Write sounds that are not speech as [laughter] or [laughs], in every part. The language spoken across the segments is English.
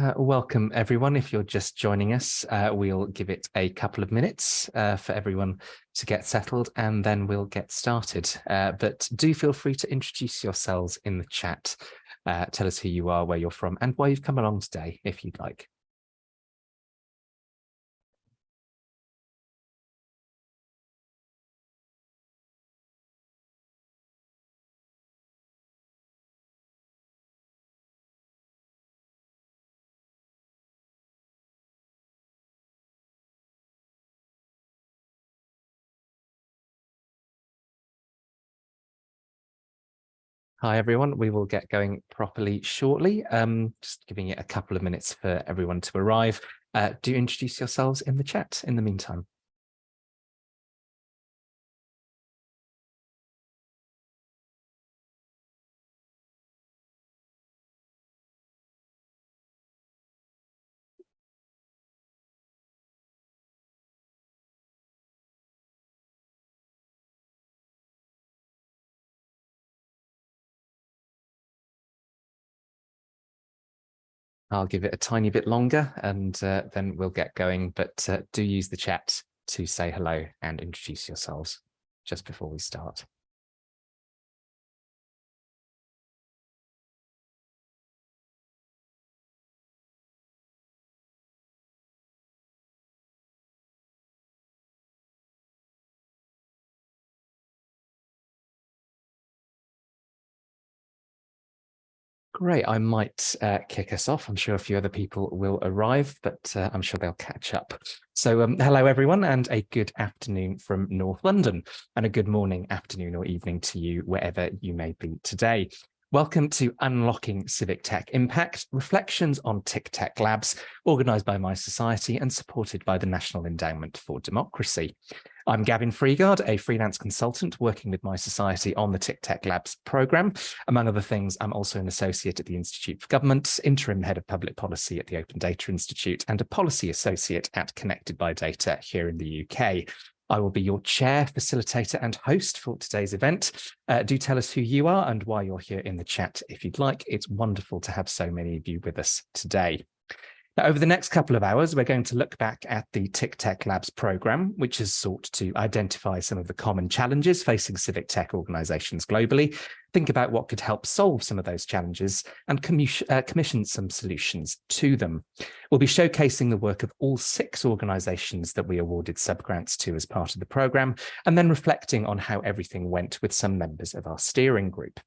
Uh, welcome everyone. If you're just joining us, uh, we'll give it a couple of minutes uh, for everyone to get settled and then we'll get started. Uh, but do feel free to introduce yourselves in the chat. Uh, tell us who you are, where you're from and why you've come along today, if you'd like. Hi, everyone. We will get going properly shortly. Um, just giving it a couple of minutes for everyone to arrive. Uh, do introduce yourselves in the chat in the meantime. I'll give it a tiny bit longer and uh, then we'll get going, but uh, do use the chat to say hello and introduce yourselves just before we start. Great. I might uh, kick us off. I'm sure a few other people will arrive, but uh, I'm sure they'll catch up. So um, hello, everyone, and a good afternoon from North London, and a good morning, afternoon or evening to you, wherever you may be today. Welcome to Unlocking Civic Tech Impact, Reflections on TICTeC Labs, organised by mySociety and supported by the National Endowment for Democracy. I'm Gavin Freeguard, a freelance consultant working with mySociety on the TICTeC Labs programme. Among other things, I'm also an associate at the Institute for Government, interim head of public policy at the Open Data Institute, and a policy associate at Connected by Data here in the UK. I will be your chair, facilitator and host for today's event. Uh, do tell us who you are and why you're here in the chat if you'd like. It's wonderful to have so many of you with us today. Now, over the next couple of hours, we're going to look back at the TICTeC Labs program, which has sought to identify some of the common challenges facing civic tech organizations globally, think about what could help solve some of those challenges, and uh, commission some solutions to them. We'll be showcasing the work of all six organizations that we awarded subgrants to as part of the program, and then reflecting on how everything went with some members of our steering group.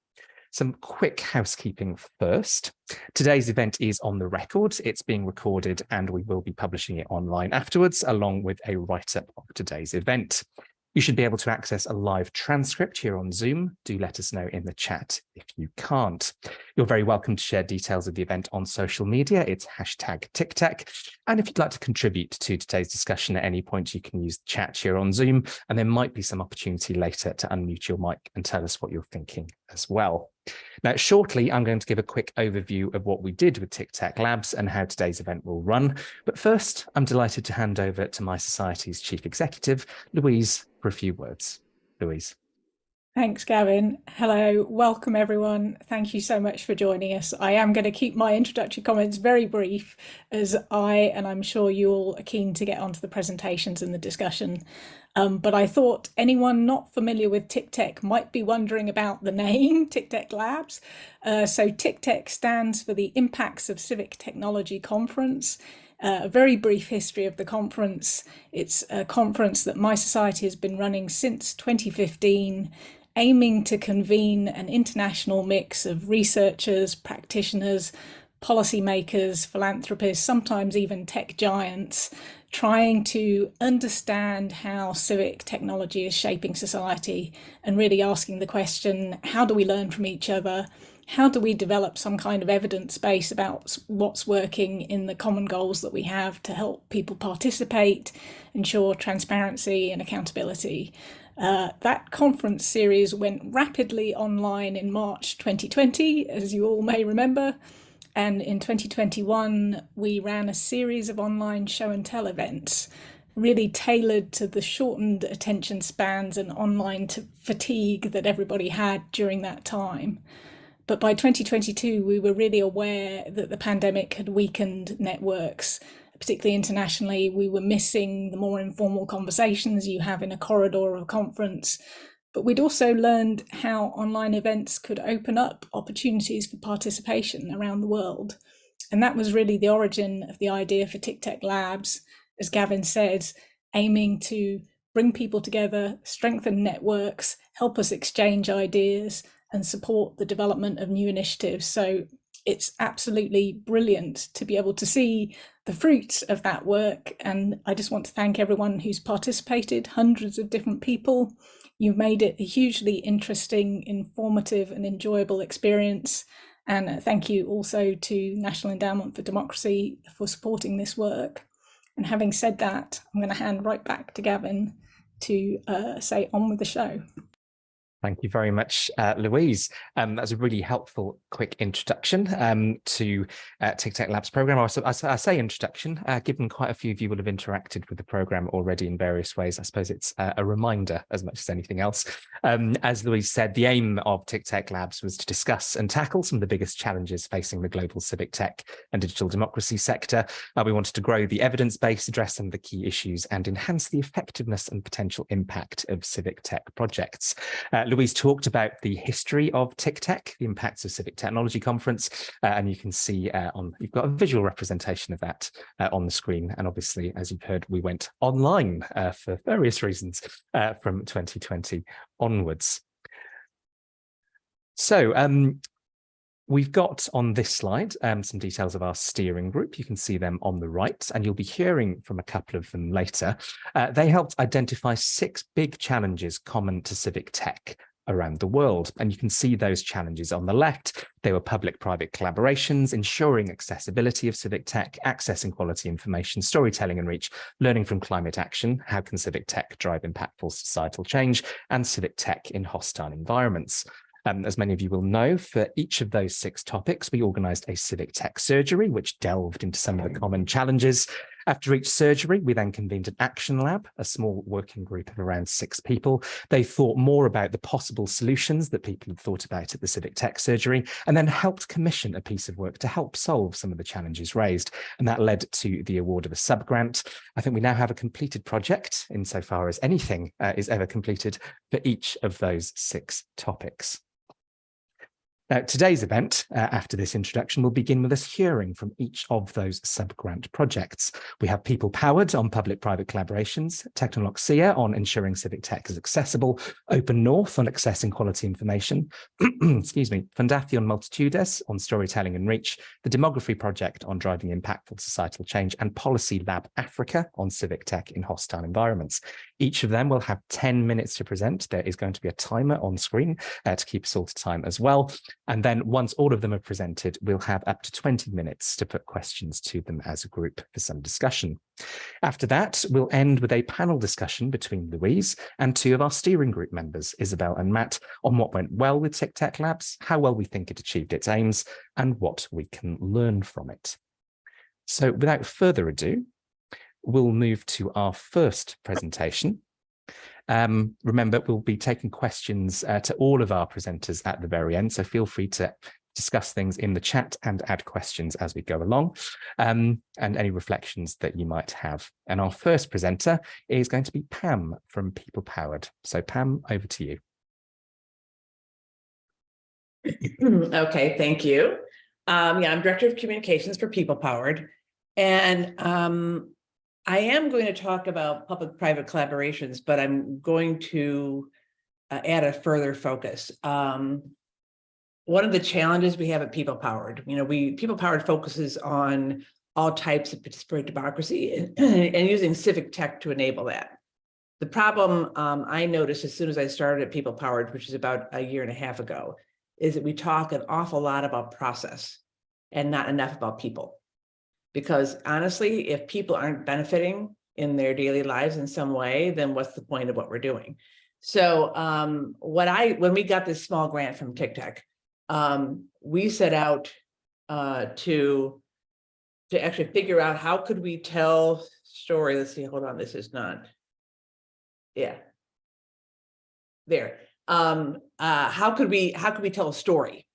Some quick housekeeping first. Today's event is on the record. It's being recorded and we will be publishing it online afterwards, along with a write-up of today's event. You should be able to access a live transcript here on Zoom. Do let us know in the chat if you can't. You're very welcome to share details of the event on social media. It's hashtag TICTeC. And if you'd like to contribute to today's discussion at any point, you can use the chat here on Zoom. And there might be some opportunity later to unmute your mic and tell us what you're thinking as well. Now, shortly, I'm going to give a quick overview of what we did with TICTeC Labs and how today's event will run. But first, I'm delighted to hand over to mySociety's chief executive, Louise, for a few words. Louise. Thanks, Gavin. Hello, welcome everyone. Thank you so much for joining us. I am going to keep my introductory comments very brief as I, and I'm sure you all are keen to get onto the presentations and the discussion. Um, but I thought anyone not familiar with TICTeC might be wondering about the name [laughs] TICTeC Labs. Uh, so TICTeC stands for the Impacts of Civic Technology Conference. Uh, a very brief history of the conference. It's a conference that mySociety has been running since 2015 aiming to convene an international mix of researchers, practitioners, policymakers, philanthropists, sometimes even tech giants, trying to understand how civic technology is shaping society and really asking the question, how do we learn from each other? How do we develop some kind of evidence base about what's working in the common goals that we have to help people participate, ensure transparency and accountability? Uh, that conference series went rapidly online in March 2020, as you all may remember. And in 2021, we ran a series of online show and tell events, really tailored to the shortened attention spans and online fatigue that everybody had during that time. But by 2022, we were really aware that the pandemic had weakened networks, particularly internationally. We were missing the more informal conversations you have in a corridor of a conference. But we'd also learned how online events could open up opportunities for participation around the world. And that was really the origin of the idea for TICTeC Labs, as Gavin said, aiming to bring people together, strengthen networks, help us exchange ideas and support the development of new initiatives. So it's absolutely brilliant to be able to see the fruits of that work. And I just want to thank everyone who's participated, hundreds of different people. You've made it a hugely interesting, informative and enjoyable experience. And thank you also to National Endowment for Democracy for supporting this work. And having said that, I'm going to hand right back to Gavin to uh, say on with the show. Thank you very much, uh, Louise. Um, that was a really helpful, quick introduction um, to uh, TICTeC Labs program. I, I, I say introduction, uh, given quite a few of you will have interacted with the program already in various ways. I suppose it's uh, a reminder as much as anything else. Um, as Louise said, the aim of TICTeC Labs was to discuss and tackle some of the biggest challenges facing the global civic tech and digital democracy sector. Uh, we wanted to grow the evidence base, address some of the key issues, and enhance the effectiveness and potential impact of civic tech projects. Louise talked about the history of TICTeC, the Impacts of Civic Technology Conference, uh, and you can see uh, on, you've got a visual representation of that uh, on the screen. And obviously, as you've heard, we went online uh, for various reasons uh, from 2020 onwards. So um, We've got on this slide um, some details of our steering group. You can see them on the right, and you'll be hearing from a couple of them later. Uh, they helped identify six big challenges common to civic tech around the world. And you can see those challenges on the left. They were public-private collaborations, ensuring accessibility of civic tech, accessing quality information, storytelling and reach, learning from climate action, how can civic tech drive impactful societal change, and civic tech in hostile environments. Um, as many of you will know, for each of those six topics, we organised a civic tech surgery, which delved into some of the common challenges. After each surgery, we then convened an action lab, a small working group of around six people. They thought more about the possible solutions that people had thought about at the civic tech surgery, and then helped commission a piece of work to help solve some of the challenges raised. And that led to the award of a subgrant. I think we now have a completed project insofar as anything uh, is ever completed for each of those six topics. Now, today's event, uh, after this introduction, will begin with us hearing from each of those sub-grant projects. We have People Powered on public-private collaborations, Technoloxia on ensuring civic tech is accessible, Open North on accessing quality information, [clears throat] excuse me, Fundación Multitudes on storytelling and reach, the Demography Project on driving impactful societal change, and Policy Lab Africa on civic tech in hostile environments. Each of them will have 10 minutes to present. There is going to be a timer on screen uh, to keep us all to time as well. And then once all of them are presented, we'll have up to 20 minutes to put questions to them as a group for some discussion. After that, we'll end with a panel discussion between Louise and two of our steering group members, Isabel and Matt, on what went well with TICTeC Labs, how well we think it achieved its aims, and what we can learn from it. So without further ado, we'll move to our first presentation, um, remember, we'll be taking questions uh, to all of our presenters at the very end, so feel free to discuss things in the chat and add questions as we go along um, and any reflections that you might have. And our first presenter is going to be Pam from People Powered. So Pam, over to you. [clears throat] okay, thank you. Um, yeah, I'm Director of Communications for People Powered. And um, I am going to talk about public-private collaborations, but I'm going to uh, add a further focus. Um, one of the challenges we have at People Powered, you know, we People Powered focuses on all types of participatory democracy and, [clears throat] and using civic tech to enable that. The problem um, I noticed as soon as I started at People Powered, which is about a year and a half ago, is that we talk an awful lot about process and not enough about people because honestly, if people aren't benefiting in their daily lives in some way, then what's the point of what we're doing? So um, what I, when we got this small grant from TICTeC, um, we set out uh, to, to actually figure out how could we tell story. Let's see, hold on, this is not, yeah. There, um, uh, how could we, how could we tell a story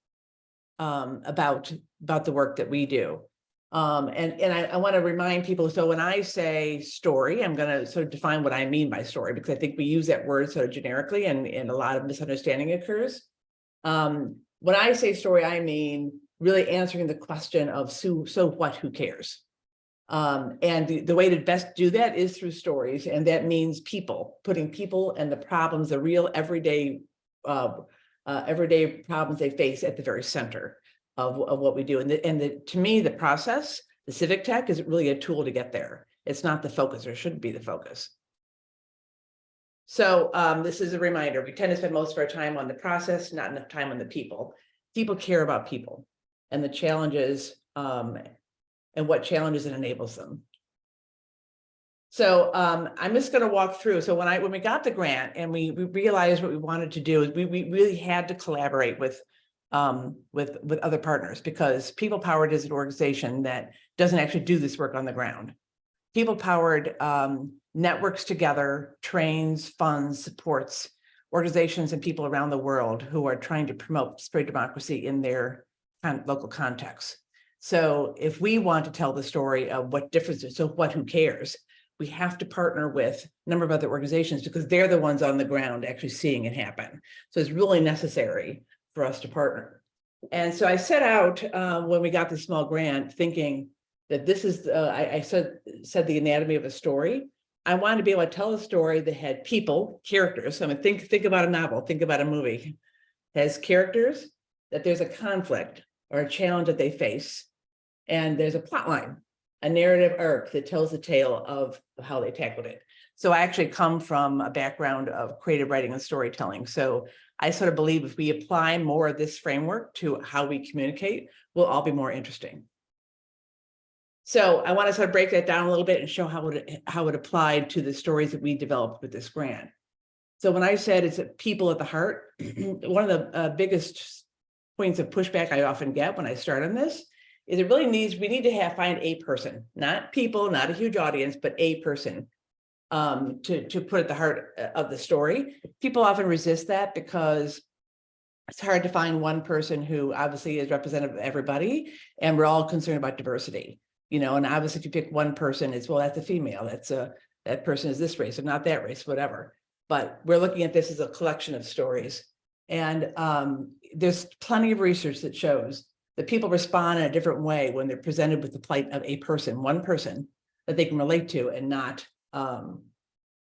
um, about, about the work that we do. Um, and, and I, I want to remind people, so when I say story, I'm going to sort of define what I mean by story, because I think we use that word sort of generically and, and a lot of misunderstanding occurs. Um, when I say story, I mean really answering the question of so, so what, who cares? Um, and the, the way to best do that is through stories, and that means people, putting people and the problems, the real everyday, uh, uh, everyday problems they face at the very center of, of what we do. And, the, and the, to me, the process, the civic tech is really a tool to get there. It's not the focus or shouldn't be the focus. So um, this is a reminder, we tend to spend most of our time on the process, not enough time on the people. People care about people and the challenges um, and what challenges it enables them. So um, I'm just going to walk through. So when I when we got the grant and we, we realized what we wanted to do we, we really had to collaborate with um, with with other partners because People Powered is an organization that doesn't actually do this work on the ground. People Powered um, networks together, trains, funds, supports organizations and people around the world who are trying to promote spread democracy in their local context. So if we want to tell the story of what differences, so what, who cares? We have to partner with a number of other organizations because they're the ones on the ground actually seeing it happen. So it's really necessary for us to partner. And so I set out uh, when we got the small grant thinking that this is, uh, I, I said, said the anatomy of a story. I wanted to be able to tell a story that had people, characters. I mean, think, think about a novel, think about a movie. Has characters, that there's a conflict or a challenge that they face. And there's a plot line, a narrative arc that tells the tale of how they tackled it. So I actually come from a background of creative writing and storytelling. So I sort of believe if we apply more of this framework to how we communicate, we'll all be more interesting. So I want to sort of break that down a little bit and show how it, how it applied to the stories that we developed with this grant. So when I said it's people at the heart, [clears throat] one of the uh, biggest points of pushback I often get when I start on this is it really needs, we need to have find a person, not people, not a huge audience, but a person um, to, to put at the heart uh, of the story. People often resist that because it's hard to find one person who obviously is representative of everybody, and we're all concerned about diversity. You know, and obviously if you pick one person, it's, well, that's a female, that's a, that person is this race or not that race, whatever. But we're looking at this as a collection of stories. And um, there's plenty of research that shows that people respond in a different way when they're presented with the plight of a person, one person that they can relate to and not, um,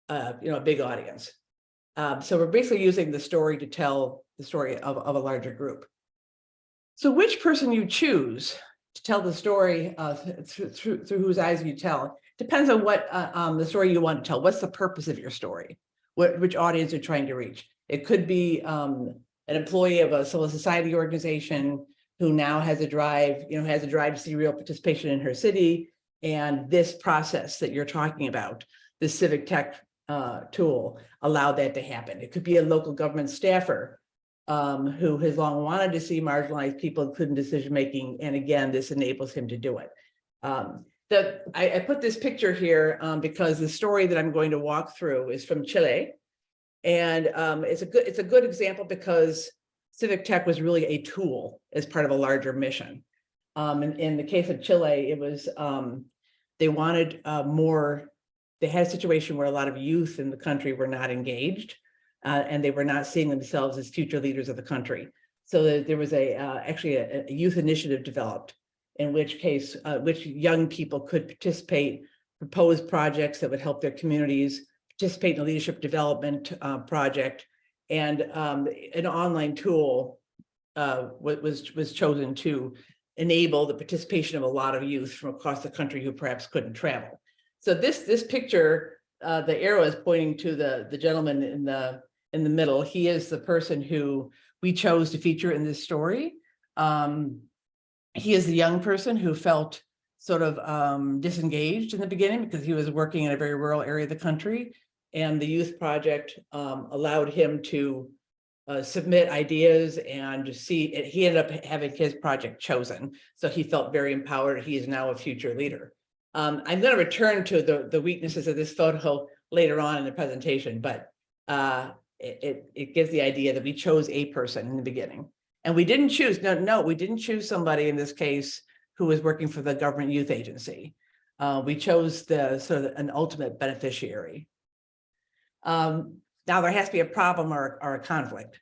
uh, you know, a big audience. Um, so we're basically using the story to tell the story of, of a larger group. So which person you choose to tell the story uh, through, through, through whose eyes you tell depends on what uh, um, the story you want to tell. What's the purpose of your story? What, which audience you're trying to reach? It could be um, an employee of a civil society organization who now has a drive, you know, has a drive to see real participation in her city. And this process that you're talking about, the civic tech uh, tool allowed that to happen. It could be a local government staffer um, who has long wanted to see marginalized people including decision making. And again, this enables him to do it. Um, the, I, I, put this picture here um, because the story that I'm going to walk through is from Chile. And um, it's a good it's a good example because civic tech was really a tool as part of a larger mission. Um, in, in the case of Chile, it was um, they wanted uh, more. They had a situation where a lot of youth in the country were not engaged, uh, and they were not seeing themselves as future leaders of the country. So there was a uh, actually a, a, youth initiative developed, in which case, uh, which young people could participate, propose projects that would help their communities, participate in a leadership development uh, project, and um, an online tool uh, was was chosen to enable the participation of a lot of youth from across the country who perhaps couldn't travel. So this this picture, uh, the arrow is pointing to the the gentleman in the in the middle. He is the person who we chose to feature in this story. Um, he is the young person who felt sort of um, disengaged in the beginning because he was working in a very rural area of the country and the youth project um, allowed him to uh, submit ideas and see it. He ended up having his project chosen. So he felt very empowered. He is now a future leader. Um, I'm going to return to the, the weaknesses of this photo later on in the presentation, but uh, it, it, it gives the idea that we chose a person in the beginning. And we didn't choose, no, no, we didn't choose somebody in this case who was working for the government youth agency. Uh, we chose the sort of an ultimate beneficiary. Um, now there has to be a problem or, or a conflict.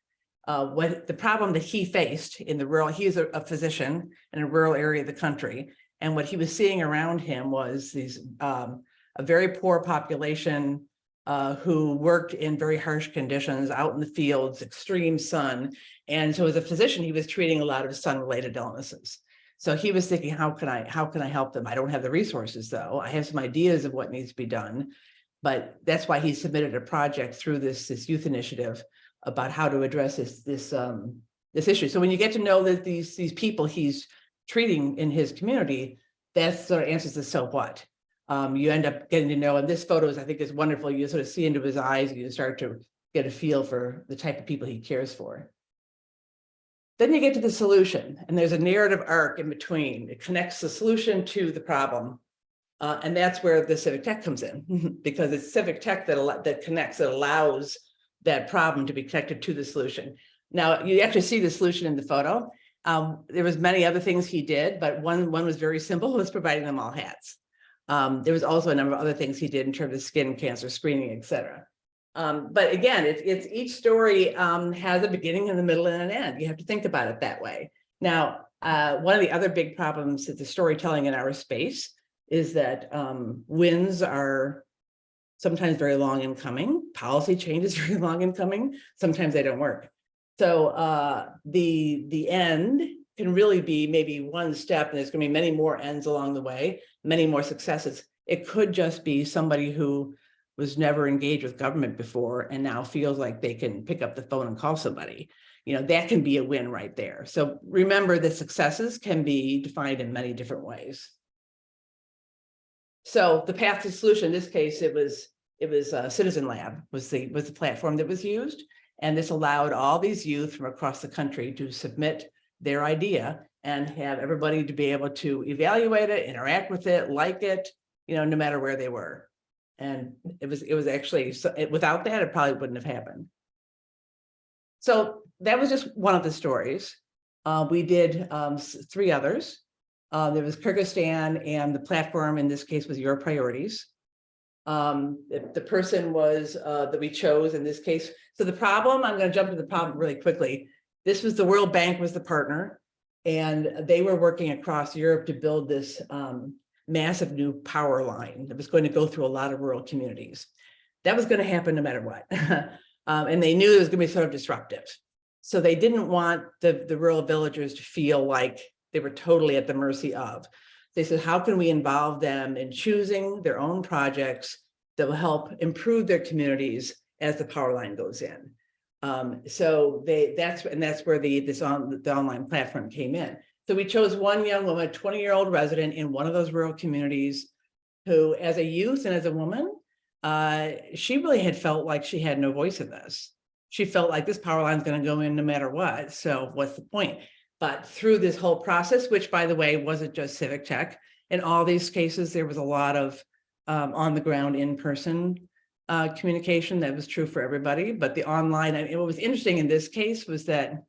Uh, what the problem that he faced in the rural, he's a, a physician in a rural area of the country. And what he was seeing around him was these, um, a very poor population uh, who worked in very harsh conditions out in the fields, extreme sun. And so as a physician, he was treating a lot of sun-related illnesses. So he was thinking, how can I, how can I help them? I don't have the resources though. I have some ideas of what needs to be done. But that's why he submitted a project through this, this youth initiative about how to address this, this, um, this issue. So when you get to know that these, these people he's treating in his community, that sort of answers the so what. Um, you end up getting to know, and this photo is, I think is wonderful. You sort of see into his eyes, you start to get a feel for the type of people he cares for. Then you get to the solution and there's a narrative arc in between. It connects the solution to the problem. Uh, and that's where the civic tech comes in [laughs] because it's civic tech that, that connects, that allows that problem to be connected to the solution. Now you actually see the solution in the photo. Um, there was many other things he did, but one, one was very simple, was providing them all hats. Um, there was also a number of other things he did in terms of skin cancer screening, et cetera. Um, but again, it's, it's each story um, has a beginning and a middle and an end. You have to think about it that way. Now, uh, one of the other big problems is the storytelling in our space is that um, wins are sometimes very long in coming. Policy changes [laughs] very long in coming. Sometimes they don't work. So uh, the, the end can really be maybe one step and there's going to be many more ends along the way, many more successes. It could just be somebody who was never engaged with government before and now feels like they can pick up the phone and call somebody. You know, that can be a win right there. So remember that successes can be defined in many different ways. So the path to solution, in this case, it was it was uh, CitizenLab was the was the platform that was used. And this allowed all these youth from across the country to submit their idea and have everybody to be able to evaluate it, interact with it, like it, you know, no matter where they were. And it was, it was actually, so it, without that, it probably wouldn't have happened. So that was just one of the stories. Uh, we did um, three others. Uh, there was Kyrgyzstan and the platform in this case was Your Priorities. Um, the, person was uh, that we chose in this case. So the problem, I'm going to jump to the problem really quickly. This was the World Bank was the partner and they were working across Europe to build this um, massive new power line that was going to go through a lot of rural communities. That was going to happen no matter what. [laughs] um, and they knew it was going to be sort of disruptive. So they didn't want the, the rural villagers to feel like they were totally at the mercy of. They said, how can we involve them in choosing their own projects that will help improve their communities as the power line goes in? Um, so they that's and that's where the this on the online platform came in. So we chose one young woman, a 20 year old resident in one of those rural communities who as a youth and as a woman, uh, she really had felt like she had no voice in this. She felt like this power line is going to go in no matter what. So what's the point? But through this whole process, which by the way, wasn't just civic tech, in all these cases, there was a lot of um, on the ground in person uh, communication that was true for everybody. But the online, I mean, what was interesting in this case was that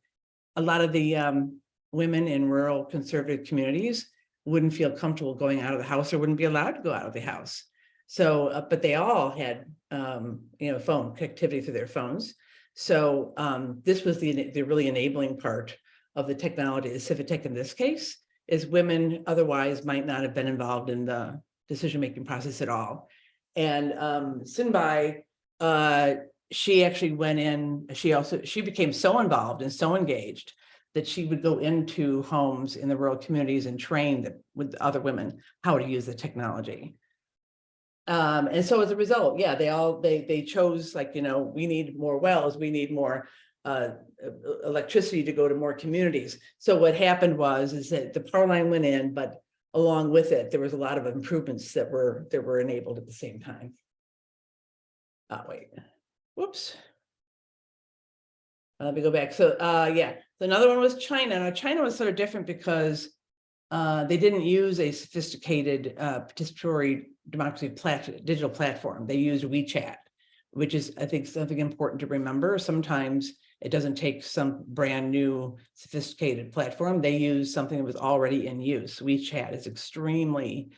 a lot of the um, women in rural conservative communities wouldn't feel comfortable going out of the house or wouldn't be allowed to go out of the house. So, uh, but they all had, um, you know, phone connectivity through their phones. So um, this was the, the really enabling part of the technology, the civic tech in this case, is women otherwise might not have been involved in the decision-making process at all. And um, Sinbai, uh, she actually went in, she also, she became so involved and so engaged that she would go into homes in the rural communities and train the, with other women how to use the technology. Um, and so as a result, yeah, they all, they, they chose like, you know, we need more wells, we need more uh, electricity to go to more communities. So what happened was, is that the power line went in, but along with it, there was a lot of improvements that were, that were enabled at the same time. Oh, wait, whoops. Uh, Let me go back. So, uh, yeah, so another one was China. Now, China was sort of different because uh, they didn't use a sophisticated uh, participatory democracy plat digital platform. They used WeChat, which is, I think, something important to remember. Sometimes It doesn't take some brand new sophisticated platform. They use something that was already in use. WeChat is extremely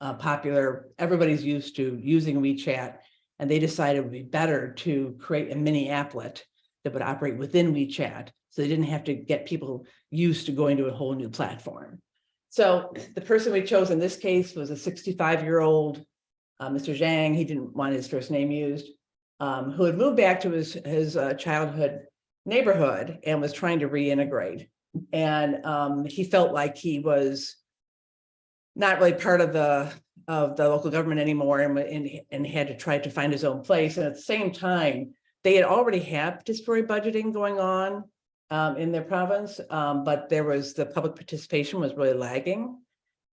uh, popular. Everybody's used to using WeChat and they decided it would be better to create a mini applet that would operate within WeChat. So they didn't have to get people used to going to a whole new platform. So the person we chose in this case was a 65 year old uh, Mr. Zhang. He didn't want his first name used, um, who had moved back to his, his uh, childhood neighborhood and was trying to reintegrate. And um, he felt like he was not really part of the of the local government anymore and, and, and had to try to find his own place. And at the same time, they had already had participatory budgeting going on um, in their province, um, but there was the public participation was really lagging.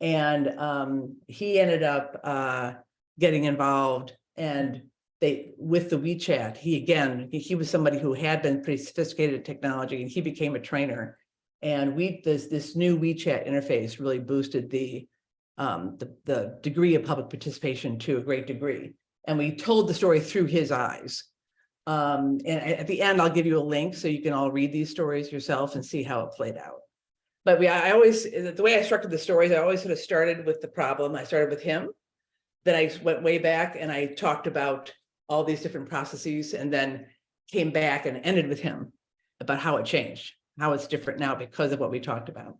And um, he ended up uh, getting involved and they with the WeChat, he again, he, he was somebody who had been pretty sophisticated at technology and he became a trainer. And we this this new WeChat interface really boosted the um, the, the degree of public participation to a great degree. And we told the story through his eyes. Um, and at the end, I'll give you a link so you can all read these stories yourself and see how it played out. But we, I always, the way I structured the stories, I always sort of started with the problem. I started with him. Then I went way back and I talked about all these different processes and then came back and ended with him about how it changed, how it's different now because of what we talked about.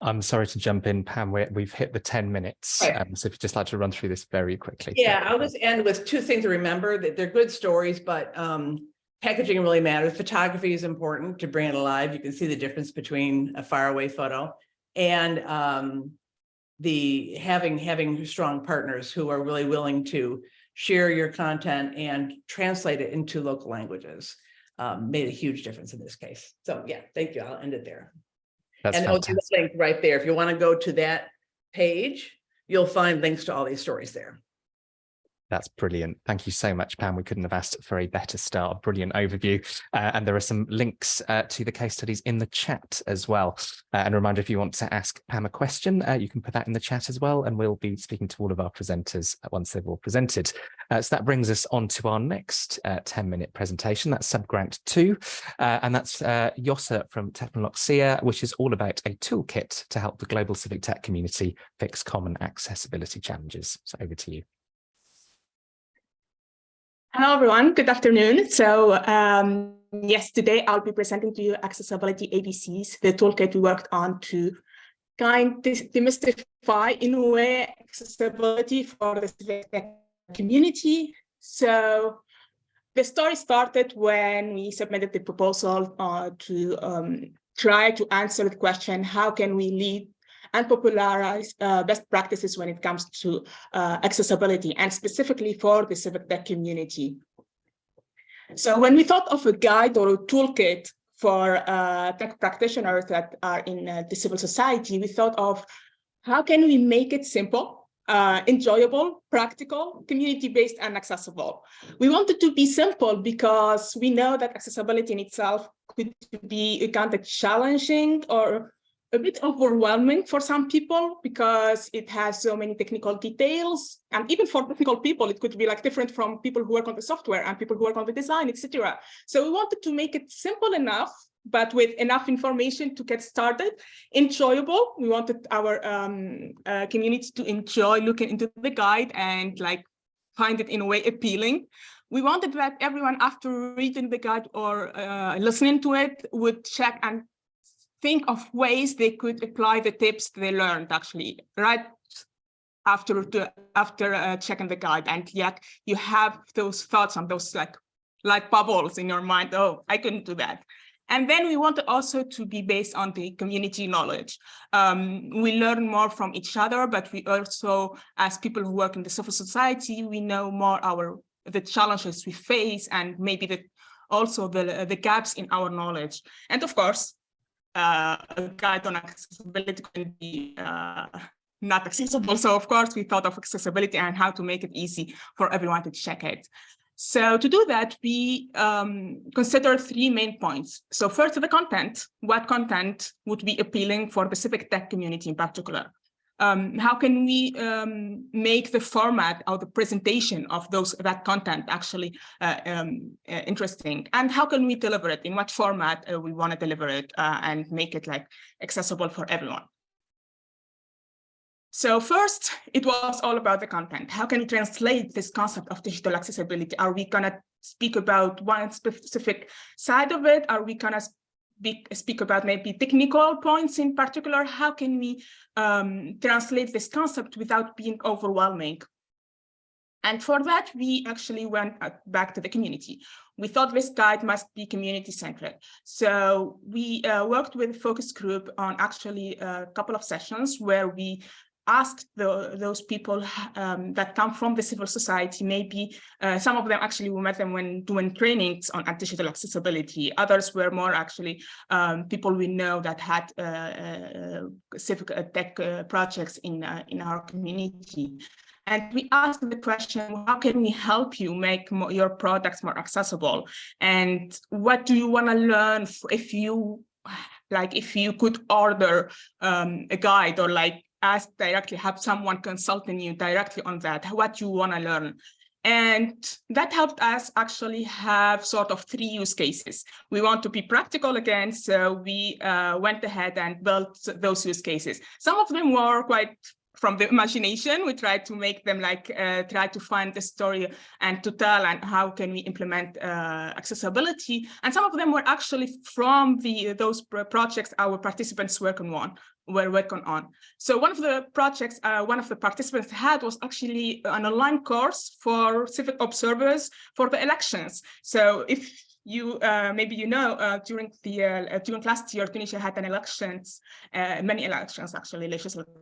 I'm sorry to jump in, Pam. we have hit the 10 minutes. Right. Um, so if you'd just like to run through this very quickly. Yeah, I'll just end with two things to remember that they're good stories, but um, packaging really matters. Photography is important to bring it alive. You can see the difference between a faraway photo and um, the having having strong partners who are really willing to share your content and translate it into local languages um, made a huge difference in this case. So yeah, thank you. I'll end it there. That's and fantastic. I'll do the link right there. If you want to go to that page, you'll find links to all these stories there. That's brilliant. Thank you so much, Pam. We couldn't have asked for a better start. Brilliant overview. Uh, and there are some links uh, to the case studies in the chat as well. Uh, and a reminder, if you want to ask Pam a question, uh, you can put that in the chat as well. And we'll be speaking to all of our presenters once they've all presented. Uh, so that brings us on to our next 10-minute uh, presentation. That's subgrant two. and that's uh, Yossa from Technoloxia, which is all about a toolkit to help the global civic tech community fix common accessibility challenges. So over to you. Hello, everyone. Good afternoon. So um, yes, today I'll be presenting to you Accessibility ABCs, the toolkit we worked on to kind of demystify in a way accessibility for the community. So the story started when we submitted the proposal uh, to um, try to answer the question, how can we lead and popularize uh, best practices when it comes to uh, accessibility and specifically for the civic tech community. So when we thought of a guide or a toolkit for uh, tech practitioners that are in uh, the civil society, we thought of how can we make it simple, uh, enjoyable, practical, community-based and accessible. We wanted to be simple because we know that accessibility in itself could be kind of challenging or a bit overwhelming for some people because it has so many technical details. And even for technical people, it could be like different from people who work on the software and people who work on the design, etc. So we wanted to make it simple enough, but with enough information to get started, enjoyable. We wanted our um, uh, community to enjoy looking into the guide and like find it in a way appealing. We wanted that everyone after reading the guide or uh, listening to it would check and think of ways they could apply the tips they learned actually right after to, after uh, checking the guide. And yet you have those thoughts and those like like bubbles in your mind oh i couldn't do that. And then we want also to be based on the community knowledge. Um, we learn more from each other but we also as people who work in the civil society we know more our the challenges we face and maybe the also the the gaps in our knowledge. And of course a guide on accessibility can be uh, not accessible. So of course, we thought of accessibility and how to make it easy for everyone to check it. So to do that, we um, consider three main points. So first, the content, what content would be appealing for the civic tech community in particular. Um, how can we um, make the format or the presentation of those that content actually uh, um, uh, interesting and how can we deliver it in what format uh, we want to deliver it uh, and make it like accessible for everyone so first, it was all about the content. How can we translate this concept of digital accessibility? Are we gonna speak about one specific side of it? Are we gonna speak, speak about maybe technical points in particular? How can we um, translate this concept without being overwhelming? And for that, we actually went uh, back to the community. We thought this guide must be community centric. So we uh, worked with a focus group on actually a couple of sessions where we asked the, those people um, that come from the civil society, maybe uh, some of them actually we met them when doing trainings on digital accessibility. Others were more actually um, people we know that had uh, uh, civic uh, tech uh, projects in, uh, in our community. And we asked the question, how can we help you make more, your products more accessible? And what do you want to learn if you like if you could order um, a guide or like ask directly, have someone consulting you directly on that, what you want to learn. And that helped us actually have sort of three use cases. We want to be practical again, so we uh, went ahead and built those use cases. Some of them were quite from the imagination. We try to make them like, uh, try to find the story and to tell and how can we implement uh, accessibility. And some of them were actually from the those projects our participants working on were working on. So one of the projects uh, one of the participants had was actually an online course for civic observers for the elections. So if you uh, maybe you know uh, during the uh, during last year Tunisia had an elections uh, many elections actually legislative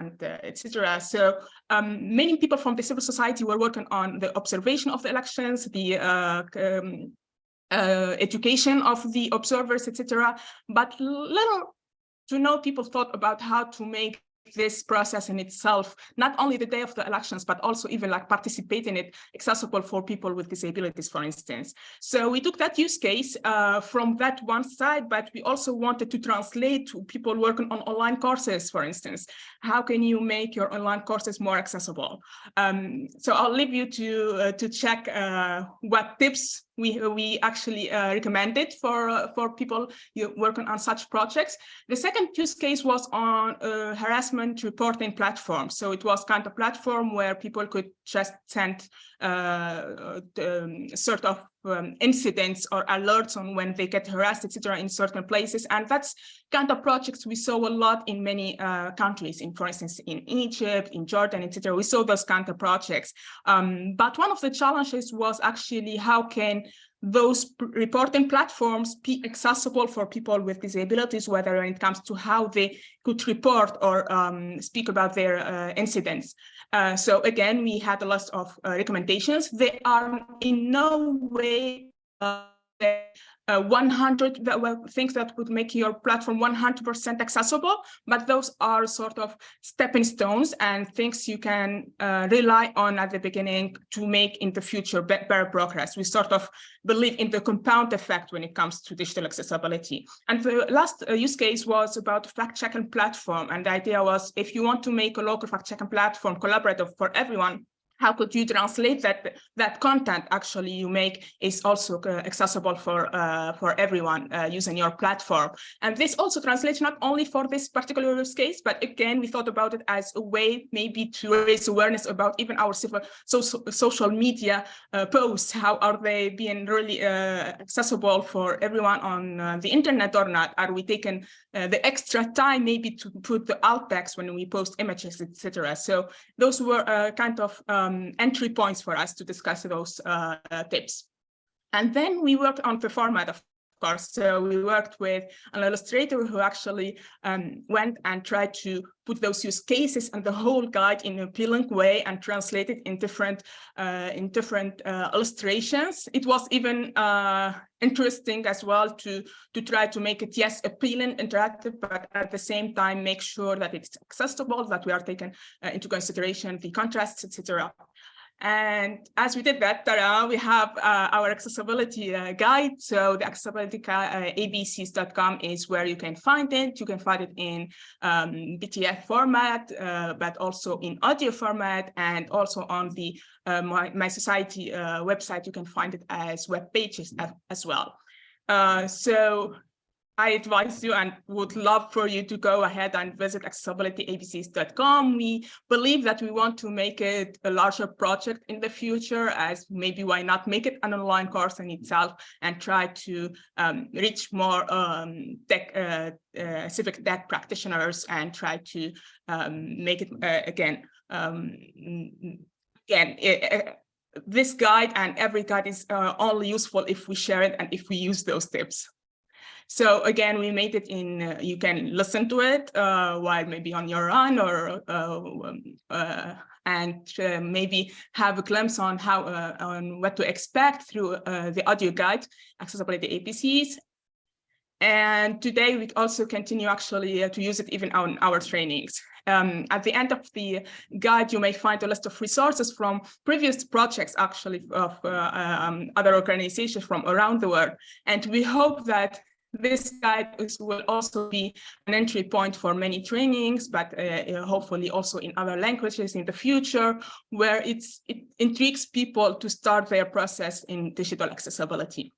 and uh, etc so um, many people from the civil society were working on the observation of the elections the uh, um, education of the observers etc but little to know people thought about how to make this process in itself, not only the day of the elections, but also even like participate in it accessible for people with disabilities, for instance. So we took that use case uh, from that one side, but we also wanted to translate to people working on online courses, for instance. How can you make your online courses more accessible? Um, so I'll leave you to, uh, to check uh, what tips we we actually uh, it for uh, for people working on such projects. The second use case was on a harassment reporting platform. So it was kind of platform where people could just send uh, um, sort of um, incidents or alerts on when they get harassed, etc., in certain places. And that's kind of projects we saw a lot in many uh, countries, in, for instance, in Egypt, in Jordan, etc. We saw those kind of projects. Um, but one of the challenges was actually how can those reporting platforms be accessible for people with disabilities, whether it comes to how they could report or um, speak about their uh, incidents. Uh, so again, we had a list of uh, recommendations. They are in no way uh, uh, 100 that things that would make your platform 100% accessible, but those are sort of stepping stones and things you can uh, rely on at the beginning to make in the future better progress. We sort of believe in the compound effect when it comes to digital accessibility. And the last uh, use case was about fact-checking platform. And the idea was if you want to make a local fact-checking platform collaborative for everyone, how could you translate that that content actually you make is also uh, accessible for uh, for everyone uh, using your platform? And this also translates not only for this particular use case but again we thought about it as a way maybe to raise awareness about even our civil so, so social media uh, posts. How are they being really uh, accessible for everyone on uh, the internet or not? Are we taking the extra time maybe to put the alt text when we post images etc so those were kind of um, um, entry points for us to discuss those uh, tips. And then we worked on the format of course. So we worked with an illustrator who actually um, went and tried to put those use cases and the whole guide in an appealing way and translate it in different uh, in different uh, illustrations. It was even uh, interesting as well to to try to make it yes appealing, interactive, but at the same time make sure that it's accessible, that we are taking uh, into consideration the contrasts, etc. And as we did that, uh, we have uh, our accessibility uh, guide. So the accessibility uh, abcs.com is where you can find it. You can find it in um, PDF format, uh, but also in audio format and also on the uh, My, mySociety website. You can find it as web pages as, as well. so I advise you and would love for you to go ahead and visit accessibilityabcs.com. We believe that we want to make it a larger project in the future as maybe why not make it an online course in itself and try to um, reach more um, tech, uh, uh, civic tech practitioners and try to um, make it uh, again, um, again, it, this guide and every guide is uh, only useful if we share it and if we use those tips. So again, we made it in, uh, you can listen to it uh, while maybe on your run or uh, uh and uh, maybe have a glimpse on how uh, on what to expect through the audio guide, accessibility APCs. And today we also continue actually to use it even on our trainings. Um, at the end of the guide, you may find a list of resources from previous projects actually of uh, um, other organizations from around the world. And we hope that this guide will also be an entry point for many trainings, but uh, uh, hopefully also in other languages in the future, where it intrigues people to start their process in digital accessibility.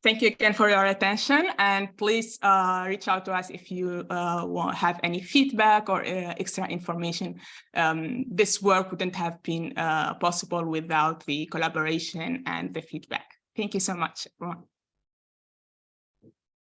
Thank you again for your attention and please uh, reach out to us if you uh, have any feedback or uh, extra information. Um, this work wouldn't have been uh, possible without the collaboration and the feedback. Thank you so much, everyone.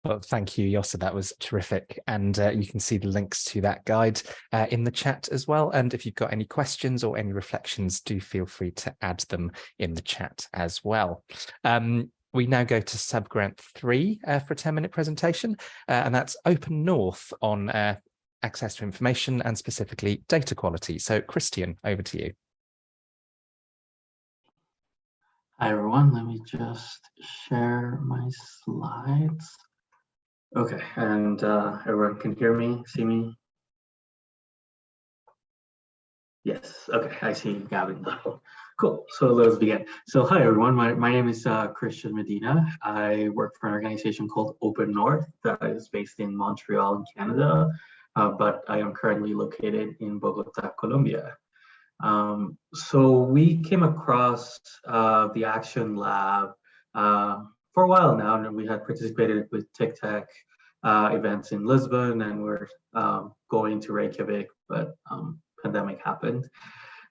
Well, thank you, Yossa. That was terrific. And uh, you can see the links to that guide uh, in the chat as well. And if you've got any questions or any reflections, do feel free to add them in the chat as well. Um, we now go to subgrant three uh, for a 10 minute presentation, uh, and that's Open North on uh, access to information and specifically data quality. So Christian, over to you. Hi, everyone. Let me just share my slides. Okay, and uh, everyone can hear me, see me? Yes, okay, I see Gavin. Cool, so let's begin. So hi everyone, my, my name is uh, Christian Medina. I work for an organization called Open North that is based in Montreal Canada, uh, but I am currently located in Bogota, Colombia. Um, so we came across uh, the Action Lab uh, for a while now, and we had participated with TICTeC uh, events in Lisbon, and we're um, going to Reykjavik, but um, pandemic happened.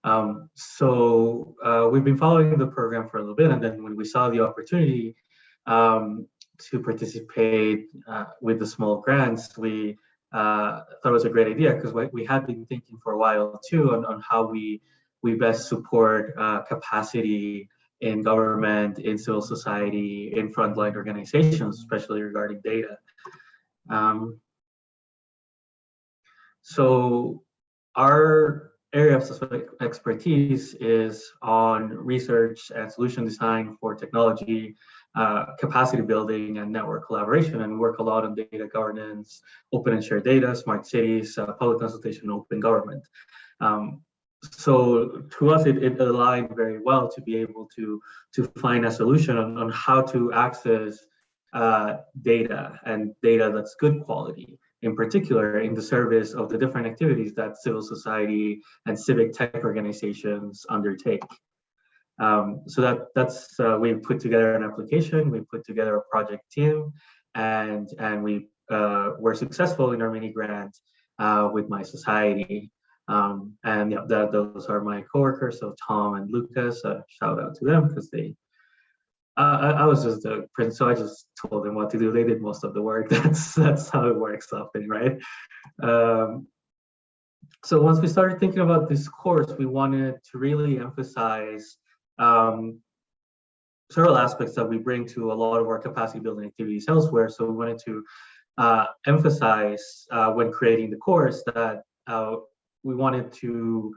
Um, so uh, we've been following the program for a little bit, and then when we saw the opportunity um, to participate uh, with the small grants, we uh, thought it was a great idea because we had been thinking for a while too on, on how we we best support uh, capacity in government, in civil society, in frontline organizations, especially regarding data. Um, so our area of expertise is on research and solution design for technology, uh, capacity building and network collaboration and work a lot on data governance, open and shared data, smart cities, uh, public consultation, open government. Um, so to us, it, it, aligned very well to be able to, to find a solution on, on how to access uh, data and data that's good quality, in particular in the service of the different activities that civil society and civic tech organizations undertake. Um, so that that's uh, we put together an application, we put together a project team, and and we uh, were successful in our mini grant uh, with mySociety. Um, and yeah, that, those are my coworkers, so Tom and Lucas. Uh, shout out to them because they. Uh, I, I, was just the prince, so I just told them what to do. They did most of the work. [laughs] That's that's how it works often, right? Um, so once we started thinking about this course, we wanted to really emphasize um, several aspects that we bring to a lot of our capacity building activities elsewhere. So we wanted to uh, emphasize uh, when creating the course that uh, we wanted to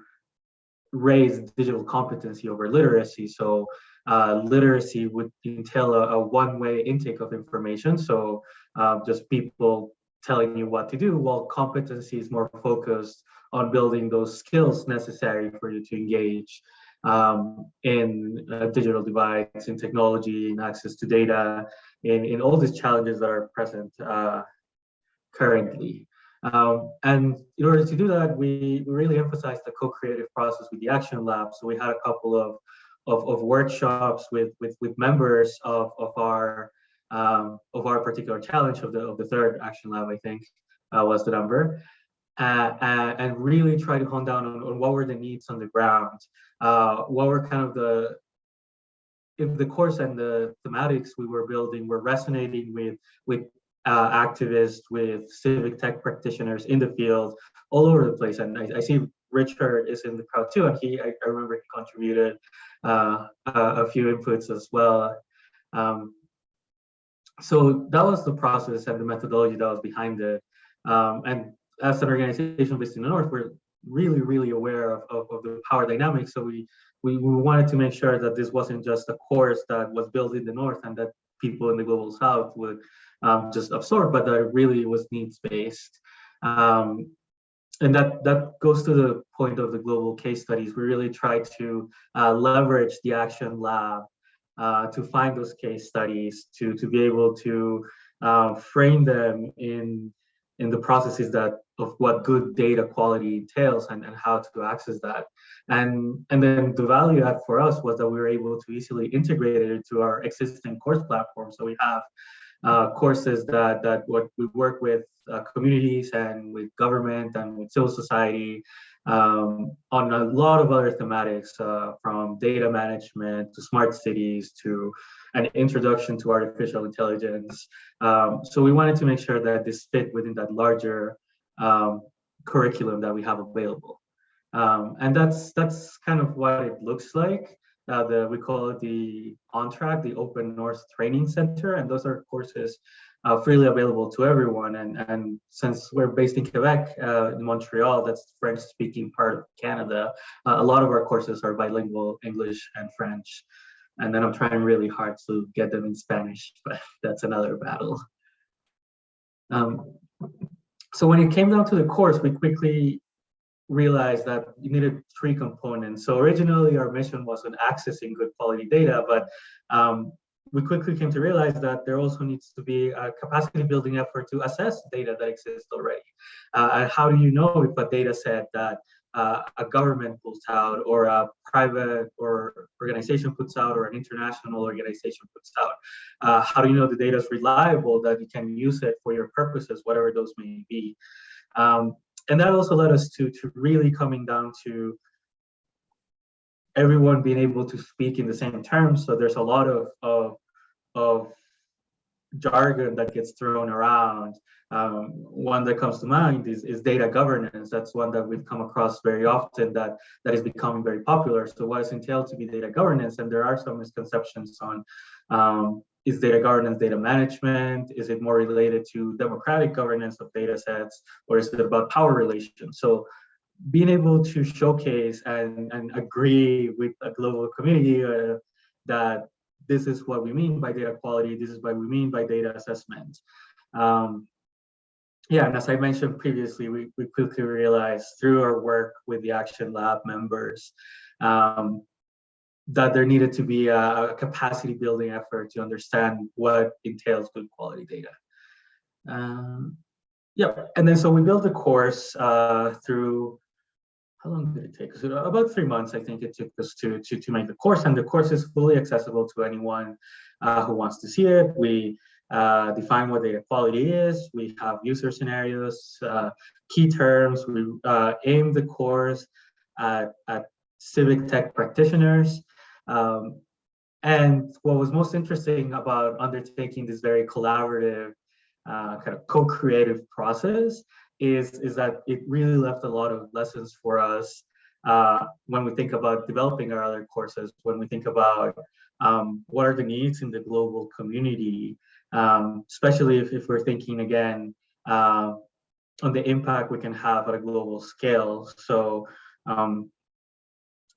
raise digital competency over literacy. So uh, literacy would entail a, a one-way intake of information. So uh, just people telling you what to do, while competency is more focused on building those skills necessary for you to engage um, in uh, digital divides, in technology, in access to data, in, in all these challenges that are present uh, currently. Um, and in order to do that, we, we really emphasized the co-creative process with the Action Lab. So we had a couple of, of, of workshops with, with, with members of, of, our, um, of our particular challenge of the, of the third Action Lab, I think uh, was the number. Uh, uh, and really try to hone down on, on, what were the needs on the ground, uh, what were kind of the if the course and the thematics we were building were resonating with with uh, activists, with civic tech practitioners in the field, all over the place. And I, I see Richard is in the crowd too, and he, I, I remember he contributed uh, a, few inputs as well. Um, so that was the process and the methodology that was behind it. Um, and as an organization based in the North, we're really, really aware of, of, of, the power dynamics. So we, we, we wanted to make sure that this wasn't just a course that was built in the North and that people in the global South would um, just absorb, but that really was needs-based. Um, and that, that goes to the point of the global case studies. We really try to uh, leverage the Action Lab uh, to find those case studies, to, to be able to uh, frame them in, in the processes that of what good data quality entails and, and how to access that. And, and then the value add for us was that we were able to easily integrate it into our existing course platform. So we have uh, courses that that what we work with uh, communities and with government and with civil society um, on a lot of other thematics uh, from data management to smart cities to an introduction to artificial intelligence. Um, so we wanted to make sure that this fit within that larger um, curriculum that we have available. Um, and that's that's kind of what it looks like uh, the we call it the on track the open north training center and those are courses uh, freely available to everyone. And and since we're based in quebec uh, in montreal that's the french speaking part of canada uh, a lot of our courses are bilingual english and french. And then i'm trying really hard to get them in spanish [laughs] but that's another battle. Um, so when it came down to the course we quickly realized that you needed three components. So originally our mission was on accessing good quality data, but um, we quickly came to realize that there also needs to be a capacity building effort to assess data that exists already. Uh, and how do you know if a data set that uh, a government puts out or a private or organization puts out or an international organization puts out. Uh, how do you know the data is reliable that you can use it for your purposes, whatever those may be. Um, and that also led us to to really coming down to everyone being able to speak in the same terms. So there's a lot of of, of jargon that gets thrown around. Um, one that comes to mind is, is data governance. That's one that we've come across very often that, that is becoming very popular. So what is entailed to be data governance? And there are some misconceptions on um, is data governance data management? Is it more related to democratic governance of data sets? Or is it about power relations? So being able to showcase and, and agree with a global community uh, that this is what we mean by data quality, this is what we mean by data assessment. Um, yeah, and as I mentioned previously, we, we quickly realized through our work with the Action Lab members um, that there needed to be a, capacity building effort to understand what entails good quality data. Um, yeah, and then so we built the course uh, through, how long did it take? So about three months, I think it took us to, to, to make the course, and the course is fully accessible to anyone uh, who wants to see it. We uh, define what data quality is. We have user scenarios, uh, key terms. We uh, aim the course at, at civic tech practitioners. Um, and what was most interesting about undertaking this very collaborative, uh, kind of co-creative process is, is that it really left a lot of lessons for us uh, when we think about developing our other courses, when we think about um, what are the needs in the global community, um, especially if, if we're thinking again uh, on the impact we can have at a global scale. So um,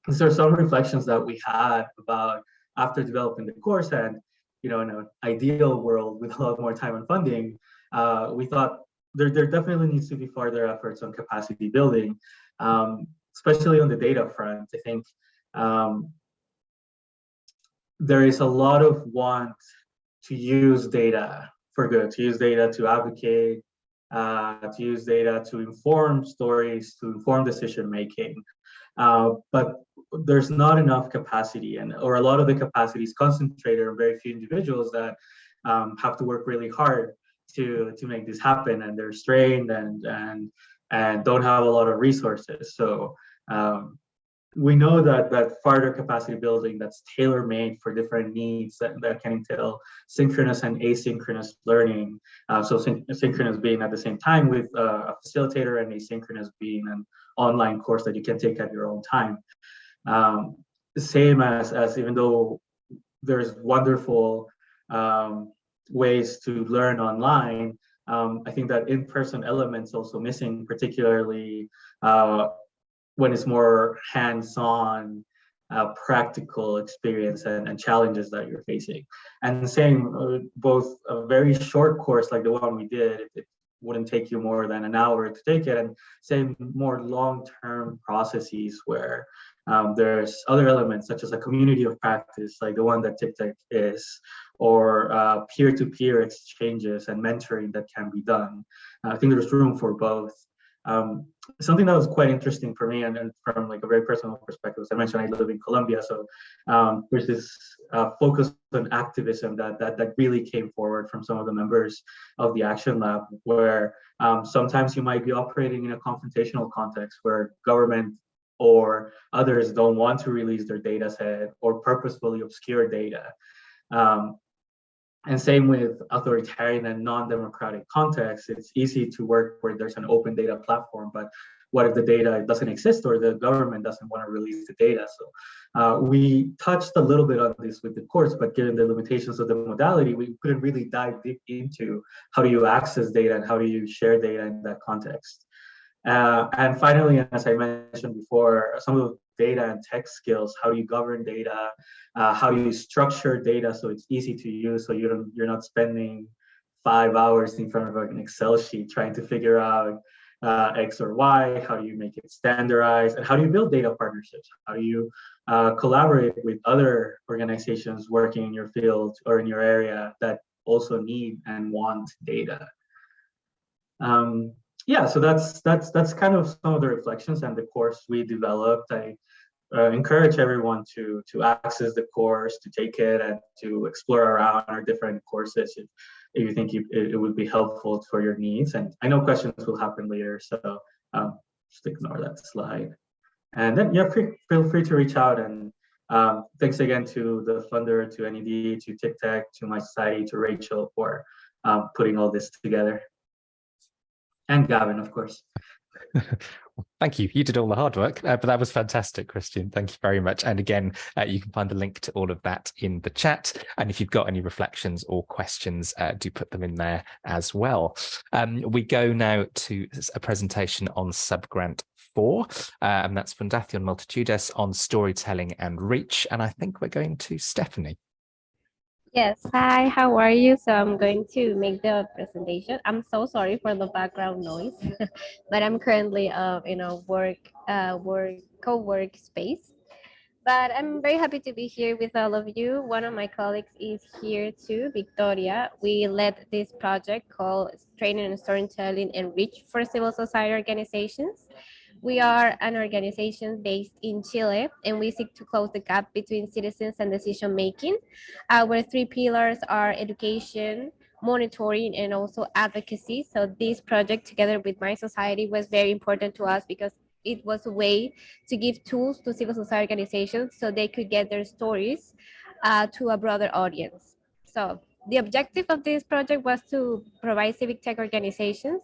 these are some reflections that we had about after developing the course and you know in an ideal world with a lot more time and funding uh, we thought there, there definitely needs to be further efforts on capacity building um, especially on the data front. I think um, there is a lot of want to use data for good, to use data to advocate, uh, to use data to inform stories, to inform decision making. Uh, but there's not enough capacity and or a lot of the capacity is concentrated on very few individuals that um, have to work really hard to to make this happen and they're strained and and and don't have a lot of resources so um, we know that that further capacity building that's tailor-made for different needs that, that can entail synchronous and asynchronous learning. Uh, so syn synchronous being at the same time with uh, a facilitator and asynchronous being an online course that you can take at your own time. Um, same as, as even though there's wonderful um, ways to learn online, um, I think that in-person elements also missing, particularly uh, when it's more hands-on uh, practical experience and, and, challenges that you're facing. And same, uh, both a very short course like the one we did, it, wouldn't take you more than an hour to take it, and same more long-term processes where um, there's other elements such as a community of practice, like the one that TICTeC is, or uh, peer-to-peer exchanges and mentoring that can be done. I think there's room for both. Um, something that was quite interesting for me and, and, from like a very personal perspective, as I mentioned, I live in Colombia. So um, there's this uh, focus on activism that, that, that really came forward from some of the members of the Action Lab, where um, sometimes you might be operating in a confrontational context where government or others don't want to release their data set or purposefully obscure data. Um, and same with authoritarian and non-democratic contexts, it's easy to work where there's an open data platform, but what if the data doesn't exist or the government doesn't want to release the data? So uh, we touched a little bit on this with the course, but given the limitations of the modality, we couldn't really dive deep into how do you access data and how do you share data in that context. Uh, and finally, as I mentioned before, some of data and tech skills, how do you govern data, uh, how do you structure data so it's easy to use so you don't, you're not spending five hours in front of an Excel sheet trying to figure out uh, X or Y, how do you make it standardized, and how do you build data partnerships? How do you uh, collaborate with other organizations working in your field or in your area that also need and want data? Um, yeah, so that's that's that's kind of some of the reflections and the course we developed. I uh, encourage everyone to to access the course, to take it, and to explore around our different courses if, if you think you, it, it, would be helpful for your needs. And I know questions will happen later, so um, just ignore that slide. And then yeah, free, feel free to reach out. And um, thanks again to the funder, to NED, to TICTeC, to mySociety, to Rachel for um, putting all this together and Gavin, of course. [laughs] Thank you. You did all the hard work, uh, but that was fantastic, Christian. Thank you very much. And again, uh, you can find the link to all of that in the chat. And if you've got any reflections or questions, uh, do put them in there as well. Um, we go now to a presentation on subgrant four, uh, and that's Fundación Multitudes on storytelling and reach. And I think we're going to Stephanie. Yes, hi, how are you? So I'm going to make the presentation. I'm so sorry for the background noise, [laughs] but I'm currently uh, in a work, uh, work, co-work space. But I'm very happy to be here with all of you. One of my colleagues is here too, Victoria. We led this project called Training and Storytelling and Reach for Civil Society Organizations. We are an organization based in Chile, and we seek to close the gap between citizens and decision making. Our three pillars are education, monitoring, and also advocacy. So this project together with mySociety was very important to us because it was a way to give tools to civil society organizations so they could get their stories uh, to a broader audience. So the objective of this project was to provide civic tech organizations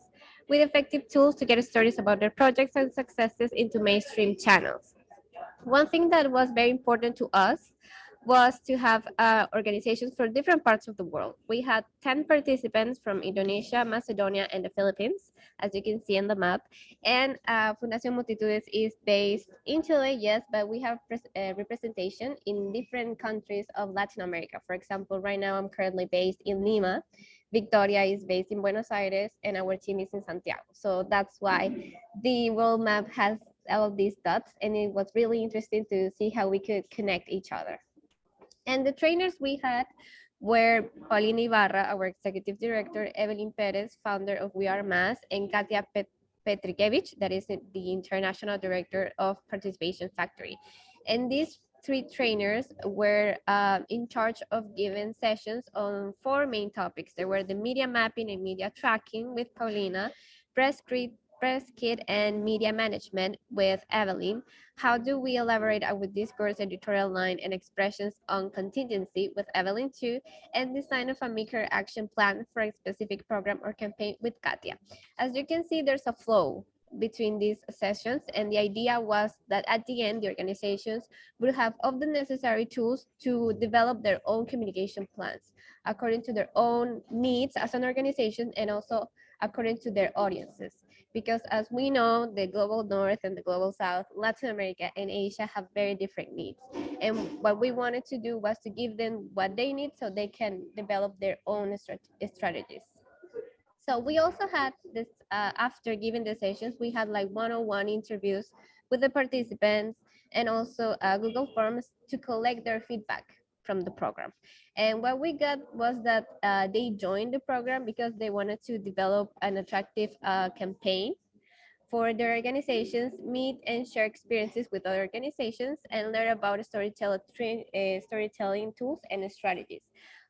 with effective tools to get stories about their projects and successes into mainstream channels. One thing that was very important to us was to have uh, organizations from different parts of the world. We had 10 participants from Indonesia, Macedonia, and the Philippines, as you can see on the map. And uh, Fundación Multitudes is based in Chile, yes, but we have uh, representation in different countries of Latin America. For example, right now I'm currently based in Lima, Victoria is based in Buenos Aires and our team is in Santiago. So that's why the world map has all these dots and it was really interesting to see how we could connect each other. And the trainers we had were Paulina Ibarra, our executive director, Evelyn Perez, founder of We Are Mass, and Katia Pet Petrikevich, that is the international director of Participation Factory. And these three trainers were uh, in charge of giving sessions on four main topics. There were the media mapping and media tracking with Paulina, press kit, press kit and media management with Evelyn. How do we elaborate with discourse, editorial line, and expressions on contingency with Evelyn too, and design of a maker action plan for a specific program or campaign with Katia. As you can see, there's a flow between these sessions and the idea was that at the end the organizations would have all the necessary tools to develop their own communication plans according to their own needs as an organization and also according to their audiences. Because as we know the global north and the global south latin america and asia have very different needs. And what we wanted to do was to give them what they need so they can develop their own strategies so we also had this, uh, after giving the sessions, we had like one-on-one interviews with the participants and also uh, Google Forms to collect their feedback from the program. And what we got was that uh, they joined the program because they wanted to develop an attractive uh, campaign for their organizations, meet and share experiences with other organizations, and learn about storytelling, uh, storytelling tools and strategies.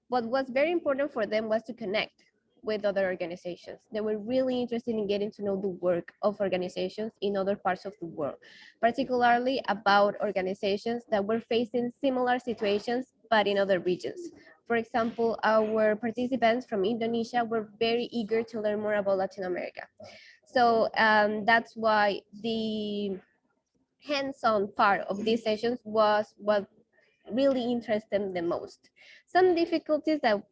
What was very important for them was to connect with other organizations. They were really interested in getting to know the work of organizations in other parts of the world, particularly about organizations that were facing similar situations, but in other regions. For example, our participants from Indonesia were very eager to learn more about Latin America. So um, that's why the hands-on part of these sessions was what really interested them the most. Some difficulties that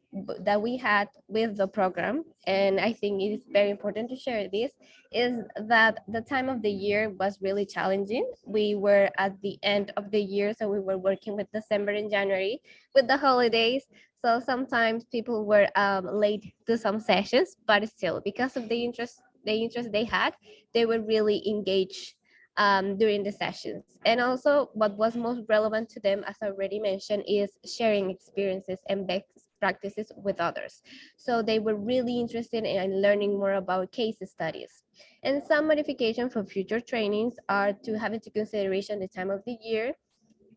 that we had with the program, and I think it is very important to share this, is that the time of the year was really challenging. We were at the end of the year, so we were working with December and January with the holidays. So sometimes people were um, late to some sessions, but still, because of the interest, the interest they had, they were really engaged um, during the sessions. And also what was most relevant to them, as I already mentioned, is sharing experiences and best practices with others. So they were really interested in learning more about case studies. And some modification for future trainings are to have into consideration the time of the year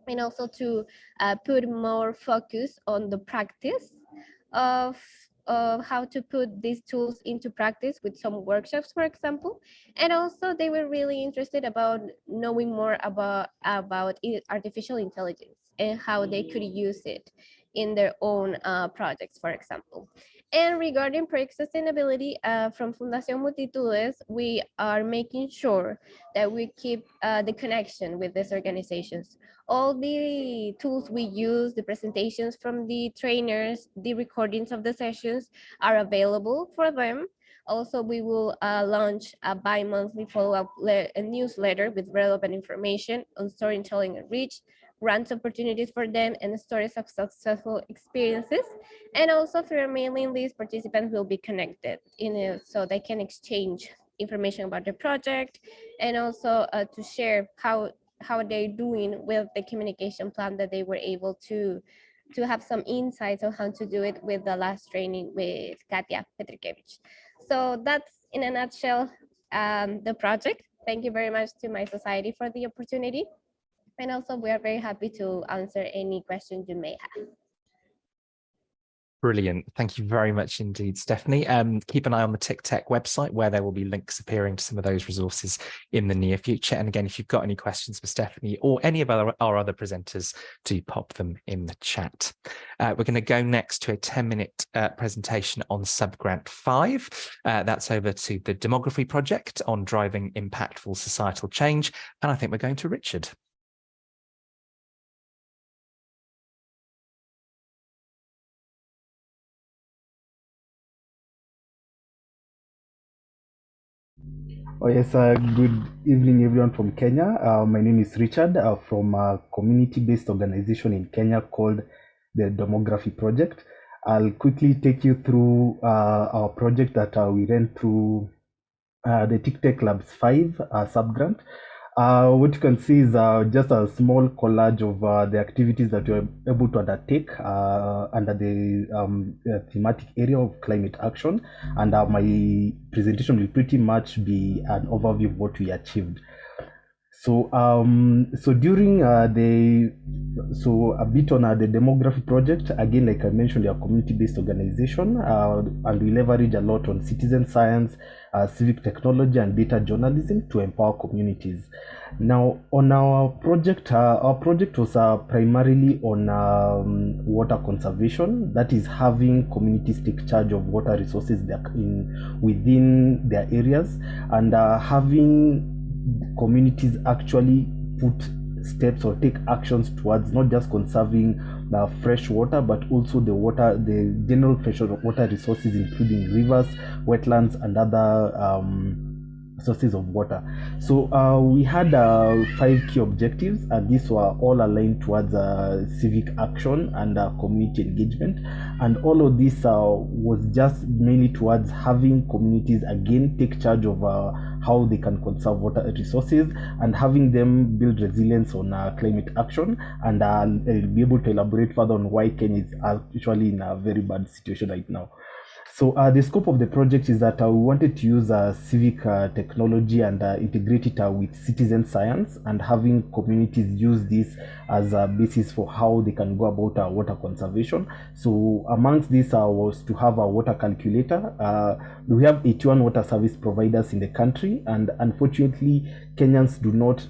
and also to uh, put more focus on the practice of of how to put these tools into practice with some workshops, for example. And also they were really interested about knowing more about, about artificial intelligence and how they could use it in their own uh, projects, for example. And regarding project sustainability, uh, from Fundación Multitudes, we are making sure that we keep uh, the connection with these organizations. All the tools we use, the presentations from the trainers, the recordings of the sessions are available for them. Also, we will uh, launch a bi-monthly follow-up newsletter with relevant information on storytelling and reach, grants opportunities for them and stories of successful experiences. And also through mailing list, participants will be connected in it so they can exchange information about the project and also uh, to share how how they're doing with the communication plan that they were able to to have some insights on how to do it with the last training with Katya Petrikevich. So that's in a nutshell um, the project. Thank you very much to mySociety for the opportunity. And also we are very happy to answer any questions you may have. Brilliant. Thank you very much indeed, Stephanie. Um, keep an eye on the TICTeC website where there will be links appearing to some of those resources in the near future. And again, if you've got any questions for Stephanie or any of our, our other presenters, do pop them in the chat. Uh, we're going to go next to a 10 minute uh, presentation on subgrant five. Uh, that's over to the Demography Project on driving impactful societal change. And I think we're going to Richard. Oh, yes, uh, good evening, everyone from Kenya. Uh, my name is Richard uh, from a community-based organization in Kenya called the Demography Project. I'll quickly take you through uh, our project that uh, we ran through uh, the TICTeC Labs 5 subgrant. Uh, what you can see is uh, just a small collage of uh, the activities that you're able to undertake uh, under the um, uh, thematic area of climate action. And uh, my presentation will pretty much be an overview of what we achieved. So, um, so during uh, the, so a bit on uh, the demography project, again, like I mentioned, we are community-based organization, uh, and we leverage a lot on citizen science, uh, civic technology, and data journalism to empower communities. Now, on our project, uh, our project was uh, primarily on um, water conservation, that is having communities take charge of water resources in within their areas, and uh, having communities actually put steps or take actions towards not just conserving uh, fresh water but also the water the general fresh water resources including rivers wetlands and other um, sources of water so uh, we had uh, five key objectives and these were all aligned towards uh, civic action and uh, community engagement and all of this uh, was just mainly towards having communities again take charge of uh, how they can conserve water resources and having them build resilience on climate action and I'll be able to elaborate further on why Kenya is actually in a very bad situation right now. So uh, the scope of the project is that uh, we wanted to use uh, civic uh, technology and uh, integrate it uh, with citizen science and having communities use this as a basis for how they can go about water conservation. So amongst this was to have a water calculator. We have 81 water service providers in the country and unfortunately Kenyans do not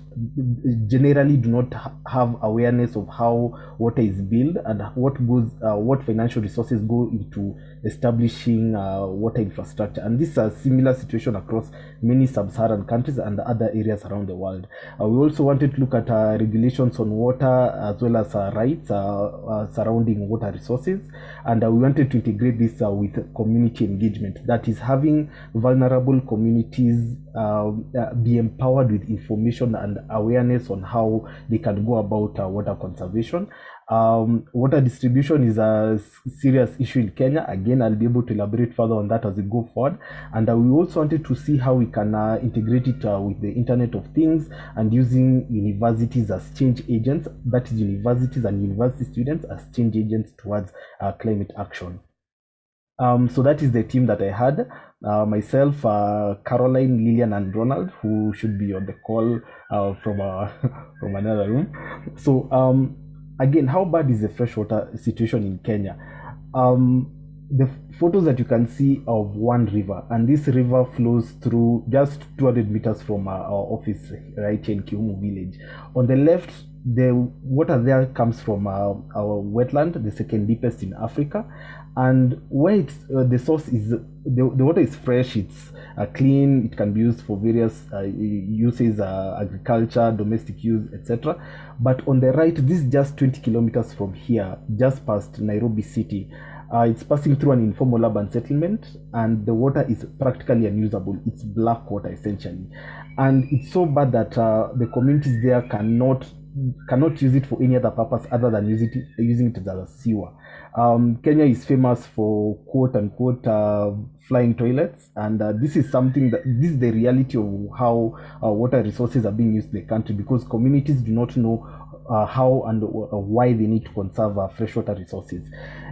generally do not ha- have awareness of how water is built and what goes uh, what financial resources go into establishing uh, water infrastructure. And this is a similar situation across many sub-saharan countries and other areas around the world. Uh, we also wanted to look at uh, regulations on water as well as uh, rights uh, surrounding water resources. And we wanted to integrate this with community engagement. That is having vulnerable communities uh, be empowered with information and awareness on how they can go about uh, water conservation um, water distribution is a serious issue in Kenya. Again, I'll be able to elaborate further on that as we go forward. And uh, we also wanted to see how we can uh, integrate it uh, with the Internet of Things and using universities as change agents, that is, universities and university students as change agents towards uh, climate action. Um, so that is the team that I had. Uh, myself, uh, Caroline, Lillian, and Ronald, who should be on the call uh, from [laughs] from another room. So um, again, how bad is the freshwater situation in Kenya? Um, the photos that you can see of one river, and this river flows through just 200 meters from our, our office right here in Kiumu village. On the left, the water there comes from uh, our wetland, the second deepest in Africa, and where it's uh, the source is the, the water is fresh it's uh, clean it can be used for various uh, uses uh, agriculture domestic use etc but on the right this is just 20 kilometers from here just past nairobi city. Uh, it's passing through an informal urban settlement and the water is practically unusable. It's black water essentially. And it's so bad that uh, the communities there cannot cannot use it for any other purpose other than use it, using it as a sewer um, Kenya is famous for quote unquote uh, flying toilets, and uh, this is something that this is the reality of how uh, water resources are being used in the country because communities do not know uh, how and uh, why they need to conserve uh, freshwater resources.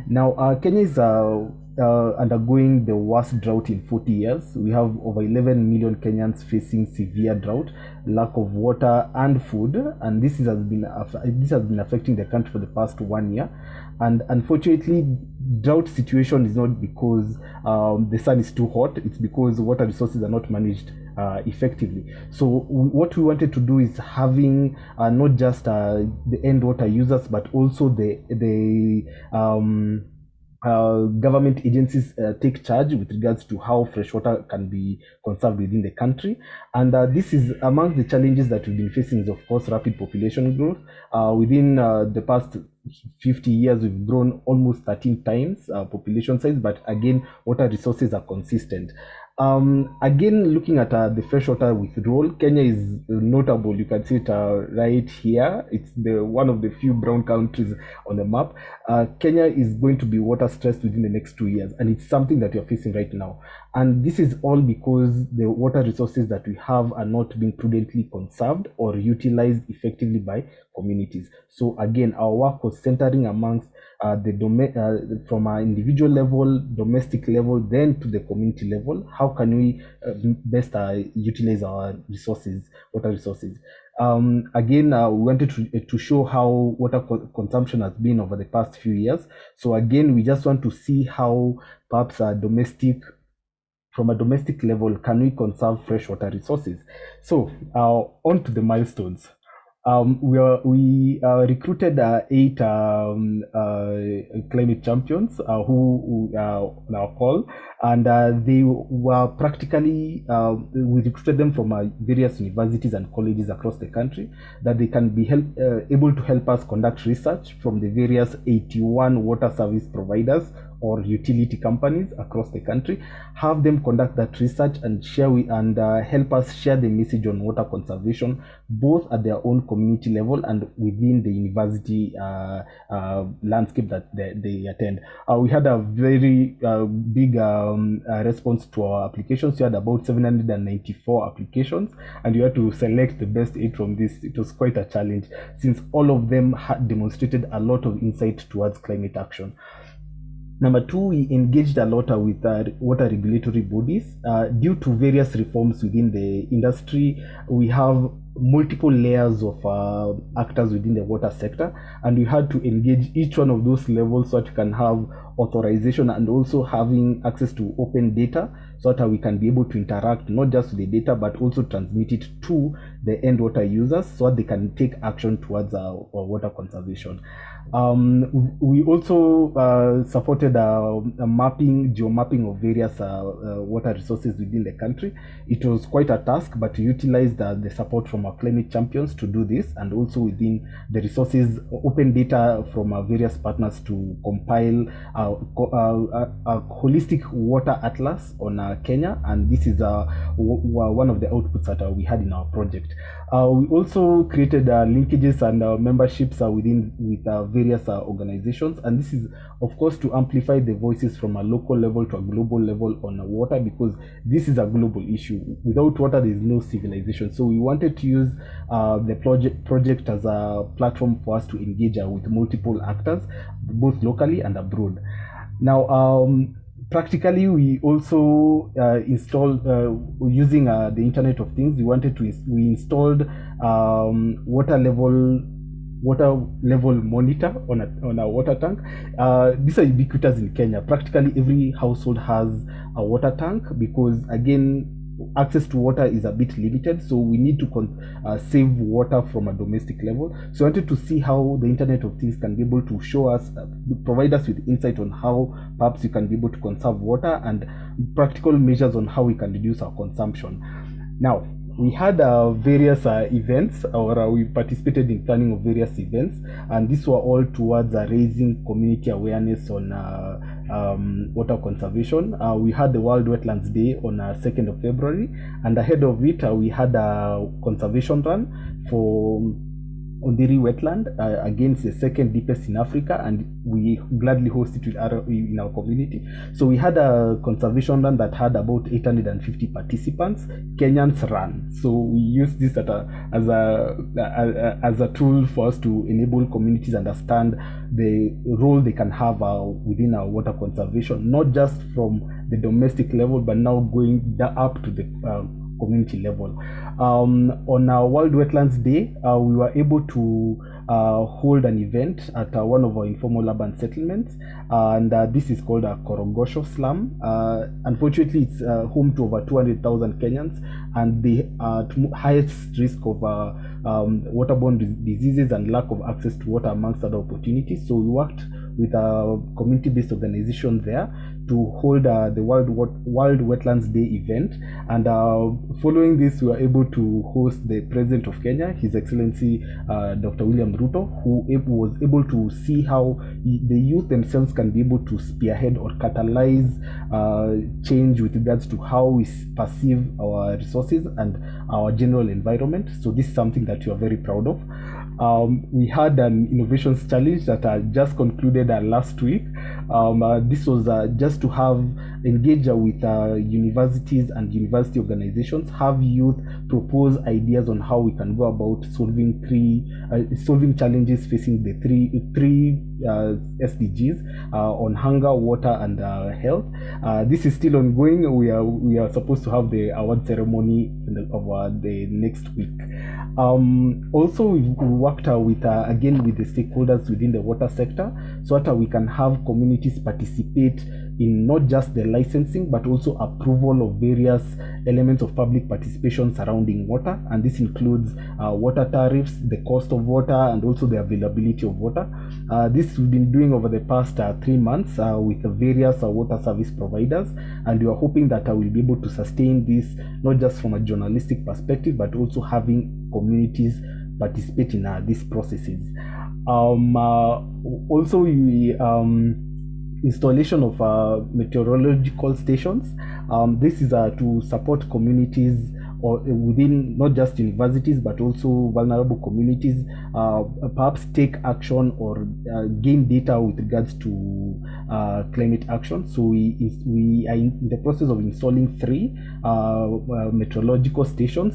Now, Kenya is uh, uh, undergoing the worst drought in 40 years. We have over 11 million Kenyans facing severe drought, lack of water and food, and this is, has been this has been affecting the country for the past one year. And unfortunately, drought situation is not because um, the sun is too hot; it's because water resources are not managed uh, effectively. So what we wanted to do is having uh, not just uh, the end water users, but also the the um, uh, government agencies uh, take charge with regards to how fresh water can be conserved within the country. And uh, this is among the challenges that we've been facing is, of course, rapid population growth. Uh, within uh, the past 50 years, we've grown almost 13 times uh, population size, but again, water resources are consistent. Um, again, looking at uh, the freshwater withdrawal, Kenya is notable. You can see it uh, right here. It's the one of the few brown countries on the map. Uh, Kenya is going to be water stressed within the next two years, and it's something that you're facing right now. And this is all because the water resources that we have are not being prudently conserved or utilized effectively by communities. So again, our work was centering amongst uh, the dom- uh, from our individual level, domestic level, then to the community level. How can we uh, best uh, utilize our resources, water resources? Um, again, uh, we wanted to, to show how water co- consumption has been over the past few years. So again, we just want to see how perhaps our domestic from a domestic level, can we conserve freshwater resources? So, uh, on to the milestones. Um, we are, we uh, recruited uh, eight um, uh, climate champions uh, who, who uh, on our call, and uh, they were practically uh, we recruited them from various universities and colleges across the country that they can be help, able to help us conduct research from the various 81 water service providers or utility companies across the country have them conduct that research and share with, and uh, help us share the message on water conservation both at their own community level and within the university uh, uh, landscape that they, they attend. Uh, we had a very uh, big um, uh, response to our applications. We had about 794 applications and we had to select the best eight from this. It was quite a challenge since all of them had demonstrated a lot of insight towards climate action Number two, we engaged a lot with uh, water regulatory bodies. Uh, due to various reforms within the industry, we have multiple layers of uh, actors within the water sector, and we had to engage each one of those levels so that we can have authorization and also having access to open data so that we can be able to interact not just with the data but also transmit it to the end water users so that they can take action towards water conservation. Um, we also uh, supported uh, a mapping, of various uh, uh, water resources within the country. It was quite a task, but we utilized uh, the support from our climate champions to do this, and also within the resources, open data from our various partners to compile a, a, a holistic water atlas on uh, Kenya, and this is one of the outputs that we had in our project. Uh, we also created uh, linkages and uh, memberships within with various organizations, and this is, of course, to amplify the voices from a local level to a global level on water because this is a global issue. Without water, there is no civilization. So we wanted to use the project project as a platform for us to engage with multiple actors, both locally and abroad. Now, um, practically we also uh, installed uh, using uh, the internet of things we wanted to we installed um, water level water level monitor on a, on a water tank. Uh, these are ubiquitous in kenya. Practically every household has a water tank because again access to water is a bit limited so we need to uh, save water from a domestic level. So i wanted to see how the internet of things can be able to show us uh, provide us with insight on how perhaps we can be able to conserve water and practical measures on how we can reduce our consumption. Now we had uh, various uh, events or uh, we participated in planning of various events and these were all towards uh, raising community awareness on uh, um, water conservation. Uh, we had the world wetlands day on uh, 2nd of february and ahead of it uh, we had a conservation run for Ondiri wetland uh, again it's the second deepest in Africa and we gladly host it with our, in our community. So we had a conservation run that had about 850 participants Kenyans ran so we use this a, as a, a, as a tool for us to enable communities understand the role they can have uh, within our water conservation not just from the domestic level but now going up to the uh, community level. Um, on our World Wetlands Day, uh, we were able to uh, hold an event at uh, one of our informal urban settlements, and uh, this is called a Korogocho Slum. Uh, unfortunately, it's uh, home to over 200,000 Kenyans, and the uh, at highest risk of uh, um, waterborne diseases and lack of access to water amongst other opportunities. So we worked with a community-based organization there to hold uh, the World, World Wetlands Day event. And uh, following this, we were able to host the President of Kenya, His Excellency uh, Dr. William Ruto, who was able to see how the youth themselves can be able to spearhead or catalyze uh, change with regards to how we perceive our resources and our general environment. So this is something that we are very proud of. Um, we had an innovations challenge that I just concluded last week. Um, uh, this was uh, just to have engage uh, with uh, universities and university organizations, have youth propose ideas on how we can go about solving three solving challenges facing the three three SDGs on hunger, water, and health. this is still ongoing. We are we are supposed to have the award ceremony the, of the next week. Um, also, we worked uh, with uh, again with the stakeholders within the water sector, so that we can have communities participate in not just the licensing but also approval of various elements of public participation surrounding water, and this includes uh, water tariffs, the cost of water, and also the availability of water. Uh, this we've been doing over the past uh, three months uh, with the various water service providers, and we are hoping that I will be able to sustain this not just from a journalistic perspective but also having communities participate in uh, these processes. Um, uh, also, we um, installation of uh, meteorological stations. Um, this is uh, to support communities or within not just universities but also vulnerable communities uh, perhaps take action or uh, gain data with regards to uh, climate action. So we we are in the process of installing three uh, uh, meteorological stations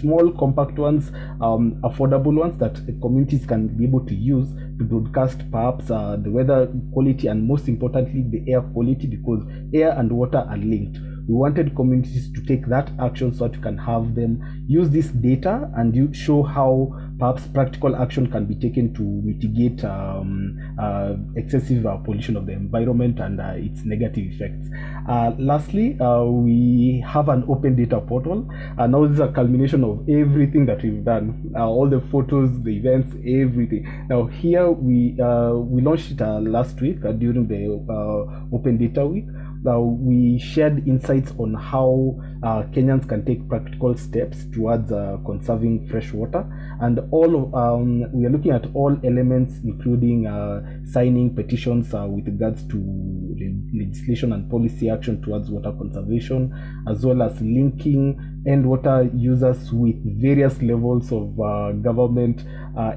small compact ones um, affordable ones that communities can be able to use to broadcast perhaps uh, the weather quality and most importantly the air quality because air and water are linked we wanted communities to take that action so that you can have them use this data and you show how perhaps practical action can be taken to mitigate um, uh, excessive uh, pollution of the environment and uh, its negative effects. Uh, lastly, uh, we have an open data portal and now this is a culmination of everything that we've done, uh, all the photos, the events, everything. Now here we we launched it last week during the open data week uh, we shared insights on how uh, Kenyans can take practical steps towards uh, conserving fresh water. And all of, um, we are looking at all elements, including uh, signing petitions uh, with regards to legislation and policy action towards water conservation, as well as linking end water users with various levels of government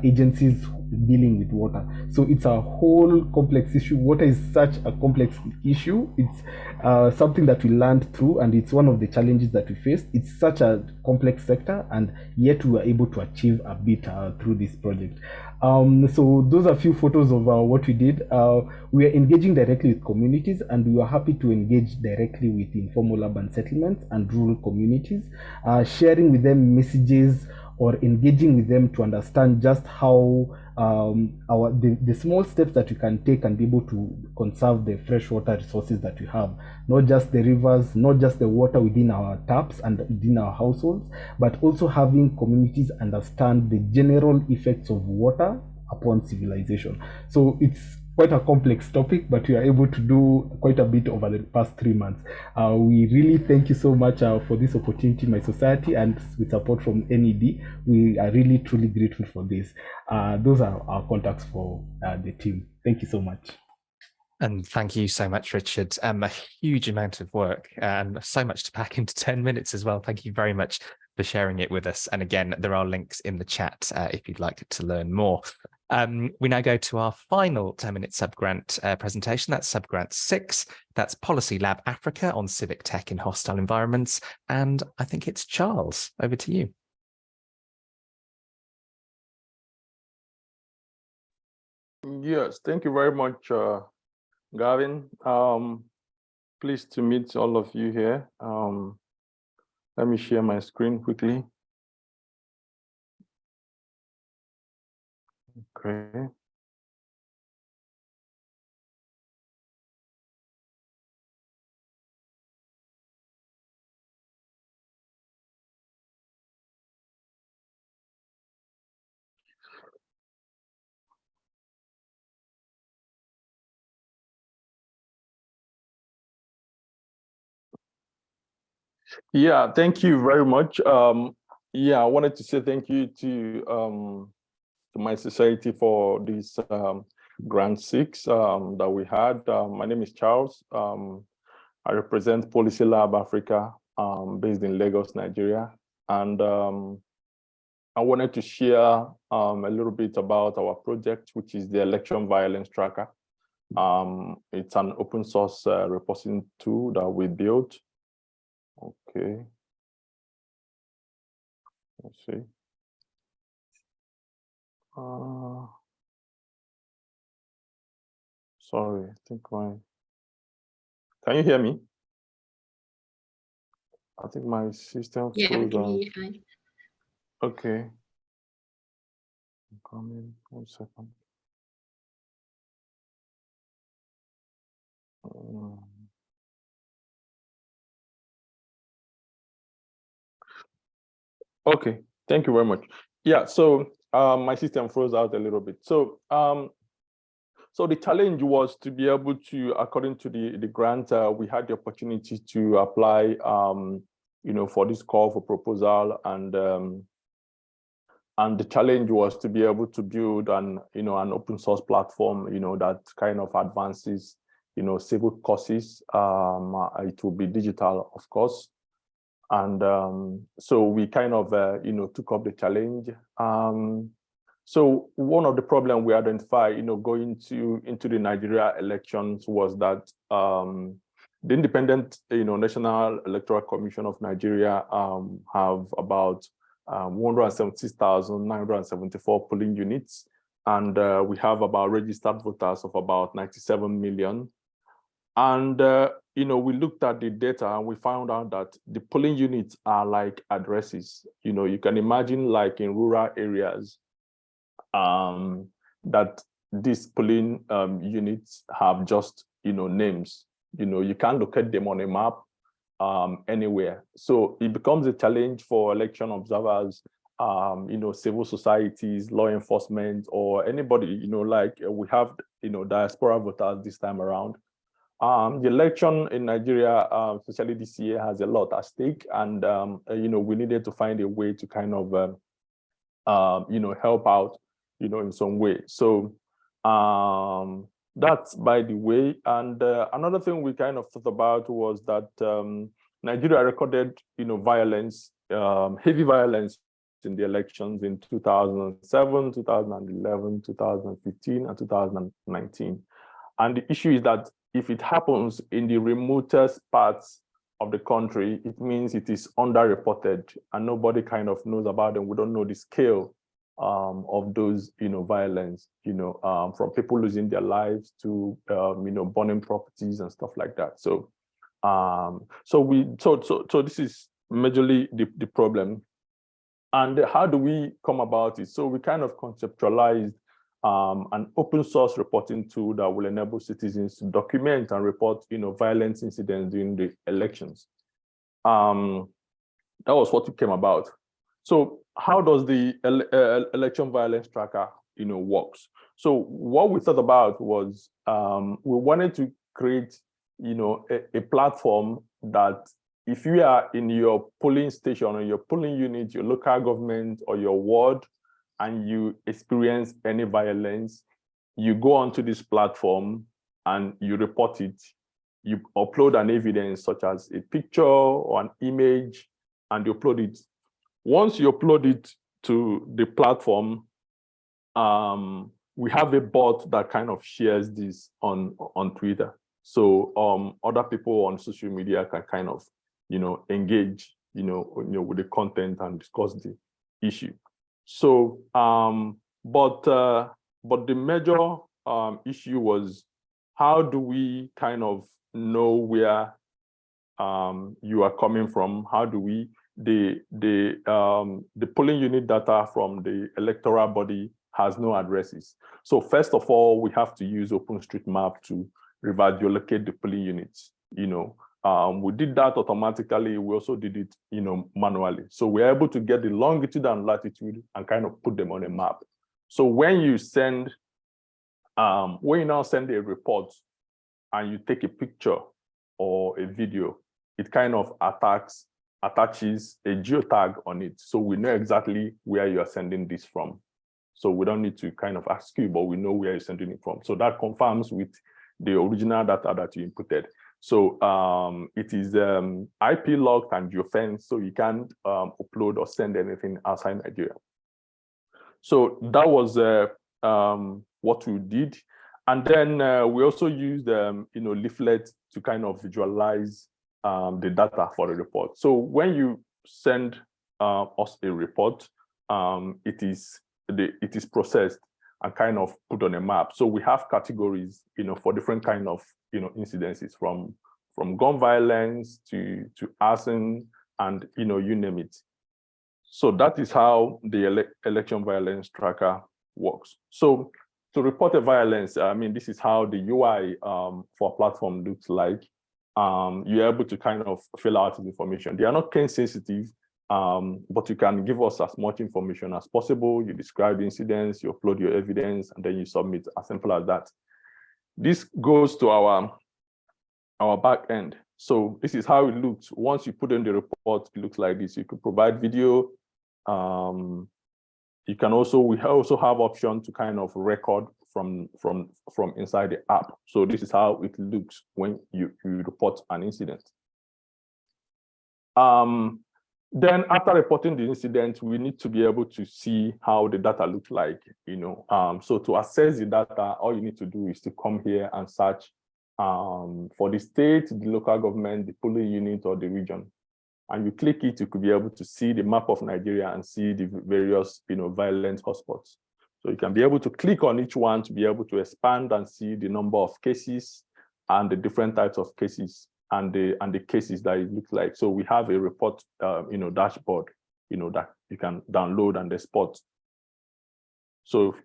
agencies dealing with water. So it's a whole complex issue. Water is such a complex issue. It's uh, something that we learned through, and it's one of the challenges that we faced. It's such a complex sector, and yet we were able to achieve a bit uh, through this project. Um, so those are a few photos of uh, what we did. Uh, we are engaging directly with communities, and we are happy to engage directly with informal urban settlements and rural communities, uh, sharing with them messages or engaging with them to understand just how um, our the, the small steps that we can take and be able to conserve the freshwater resources that we have. Not just the rivers not just the water within our taps and within our households but also having communities understand the general effects of water upon civilization. So it's quite a complex topic, but we are able to do quite a bit over the past three months. Uh, we really thank you so much uh, for this opportunity, mySociety, and with support from NED. We are really truly grateful for this. Uh, those are our contacts for uh, the team. Thank you so much. And thank you so much, Richard. Um, a huge amount of work and so much to pack into [laughs] 10 minutes as well. Thank you very much for sharing it with us. And again, there are links in the chat uh, if you'd like to learn more. Um, we now go to our final 10-minute subgrant uh, presentation. That's subgrant six. That's Policy Lab Africa on civic tech in hostile environments. And I think it's Charles. Over to you. Yes, thank you very much, uh, Gavin. Um, pleased to meet all of you here. Um, let me share my screen quickly. Okay. Yeah, thank you very much. Um, yeah, I wanted to say thank you to um, to mySociety for this um, grant six um, that we had. Um, my name is Charles. Um, I represent Policy Lab Africa, um, based in Lagos, Nigeria, and I wanted to share a little bit about our project, which is the Election Violence Tracker. It's an open source uh, reporting tool that we built. Okay. Let's see. Uh, sorry, I think my, can you hear me? I think my system Yeah, froze on. hear you fine. Okay. I'm coming, one second. Um, Okay, thank you very much. Yeah, so um, my system froze out a little bit. So um, so the challenge was to be able to, according to the, the grant, uh, we had the opportunity to apply, um, you know, for this call for proposal and um, and the challenge was to be able to build an, you know, an open source platform, you know, that kind of advances, you know, civil courses. Um, it will be digital, of course. And um, so we kind of, uh, you know, took up the challenge. Um, so one of the problems we identified, you know, going to into the Nigeria elections was that um, the independent, you know, National Electoral Commission of Nigeria um, have about um, 176,974 polling units, and uh, we have about registered voters of about 97 million. And uh, you know, we looked at the data and we found out that the polling units are like addresses. You know, you can imagine like in rural areas um, that these polling um, units have just, you know, names. You know, you can't locate them on a map um, anywhere. So it becomes a challenge for election observers, um, you know, civil societies, law enforcement, or anybody, you know, like we have, you know, diaspora voters this time around. Um, the election in Nigeria, uh, especially this year, has a lot at stake, and um, uh, you know we needed to find a way to kind of, um, uh, you know, help out, you know, in some way. So um, that's by the way. And uh, another thing we kind of thought about was that um, Nigeria recorded, you know, violence, um, heavy violence in the elections in 2007, 2011, 2015, and 2019. And the issue is that if it happens in the remotest parts of the country, it means it is underreported and nobody kind of knows about them. We don't know the scale um, of those, you know, violence, you know, um, from people losing their lives to, um, you know, burning properties and stuff like that. So, um, so we, so, so, so this is majorly the, the problem. And how do we come about it? So we kind of conceptualized um, an open source reporting tool that will enable citizens to document and report, you know, violence incidents during the elections. Um, that was what it came about. So how does the uh, election violence tracker, you know, works? So what we thought about was um, we wanted to create, you know, a, a platform that if you are in your polling station or your polling unit, your local government or your ward, and you experience any violence, you go onto this platform and you report it. You upload an evidence such as a picture or an image and you upload it. Once you upload it to the platform, um, we have a bot that kind of shares this on, on Twitter. So um, other people on social media can kind of, you know, engage, you know, you know, with the content and discuss the issue. So, um, but uh, but the major um, issue was how do we kind of know where um, you are coming from? How do we the the um, the polling unit data from the electoral body has no addresses. So first of all, we have to use OpenStreetMap to geolocate the polling units. You know, um, we did that automatically. We also did it, you know, manually. So we're able to get the longitude and latitude and kind of put them on a map. So when you send, um, when you now send a report and you take a picture or a video, it kind of attacks attaches a geotag on it. So we know exactly where you are sending this from. So we don't need to kind of ask you, but we know where you're sending it from. So that confirms with the original data that you inputted. So um, it is um, IP locked and geofenced, so you can't um, upload or send anything outside Nigeria. So that was uh, um, what we did. And then uh, we also used, um, you know, leaflets to kind of visualize um, the data for the report. So when you send uh, us a report, um, it is the, it is processed and kind of put on a map. So we have categories, you know, for different kind of, you know, incidences from from gun violence to to arson and you know you name it. So that is how the ele election violence tracker works. So to report a violence, I mean, this is how the UI um, for platform looks like. Um, you're able to kind of fill out this information. They are not case sensitive, um, but you can give us as much information as possible. You describe the incidents, you upload your evidence, and then you submit as simple as that. This goes to our, our back end. So this is how it looks. Once you put in the report, it looks like this. You could provide video. Um, you can also, we also have option to kind of record from, from, from inside the app. So this is how it looks when you, you report an incident. Um, then after reporting the incident, we need to be able to see how the data looks like, you know. Um, so to assess the data, all you need to do is to come here and search um, for the state, the local government, the polling unit, or the region. And you click it, you could be able to see the map of Nigeria and see the various, you know, violent hotspots. So you can be able to click on each one to be able to expand and see the number of cases and the different types of cases and the and the cases that it looks like. So we have a report, uh, you know, dashboard, you know, that you can download and export. So,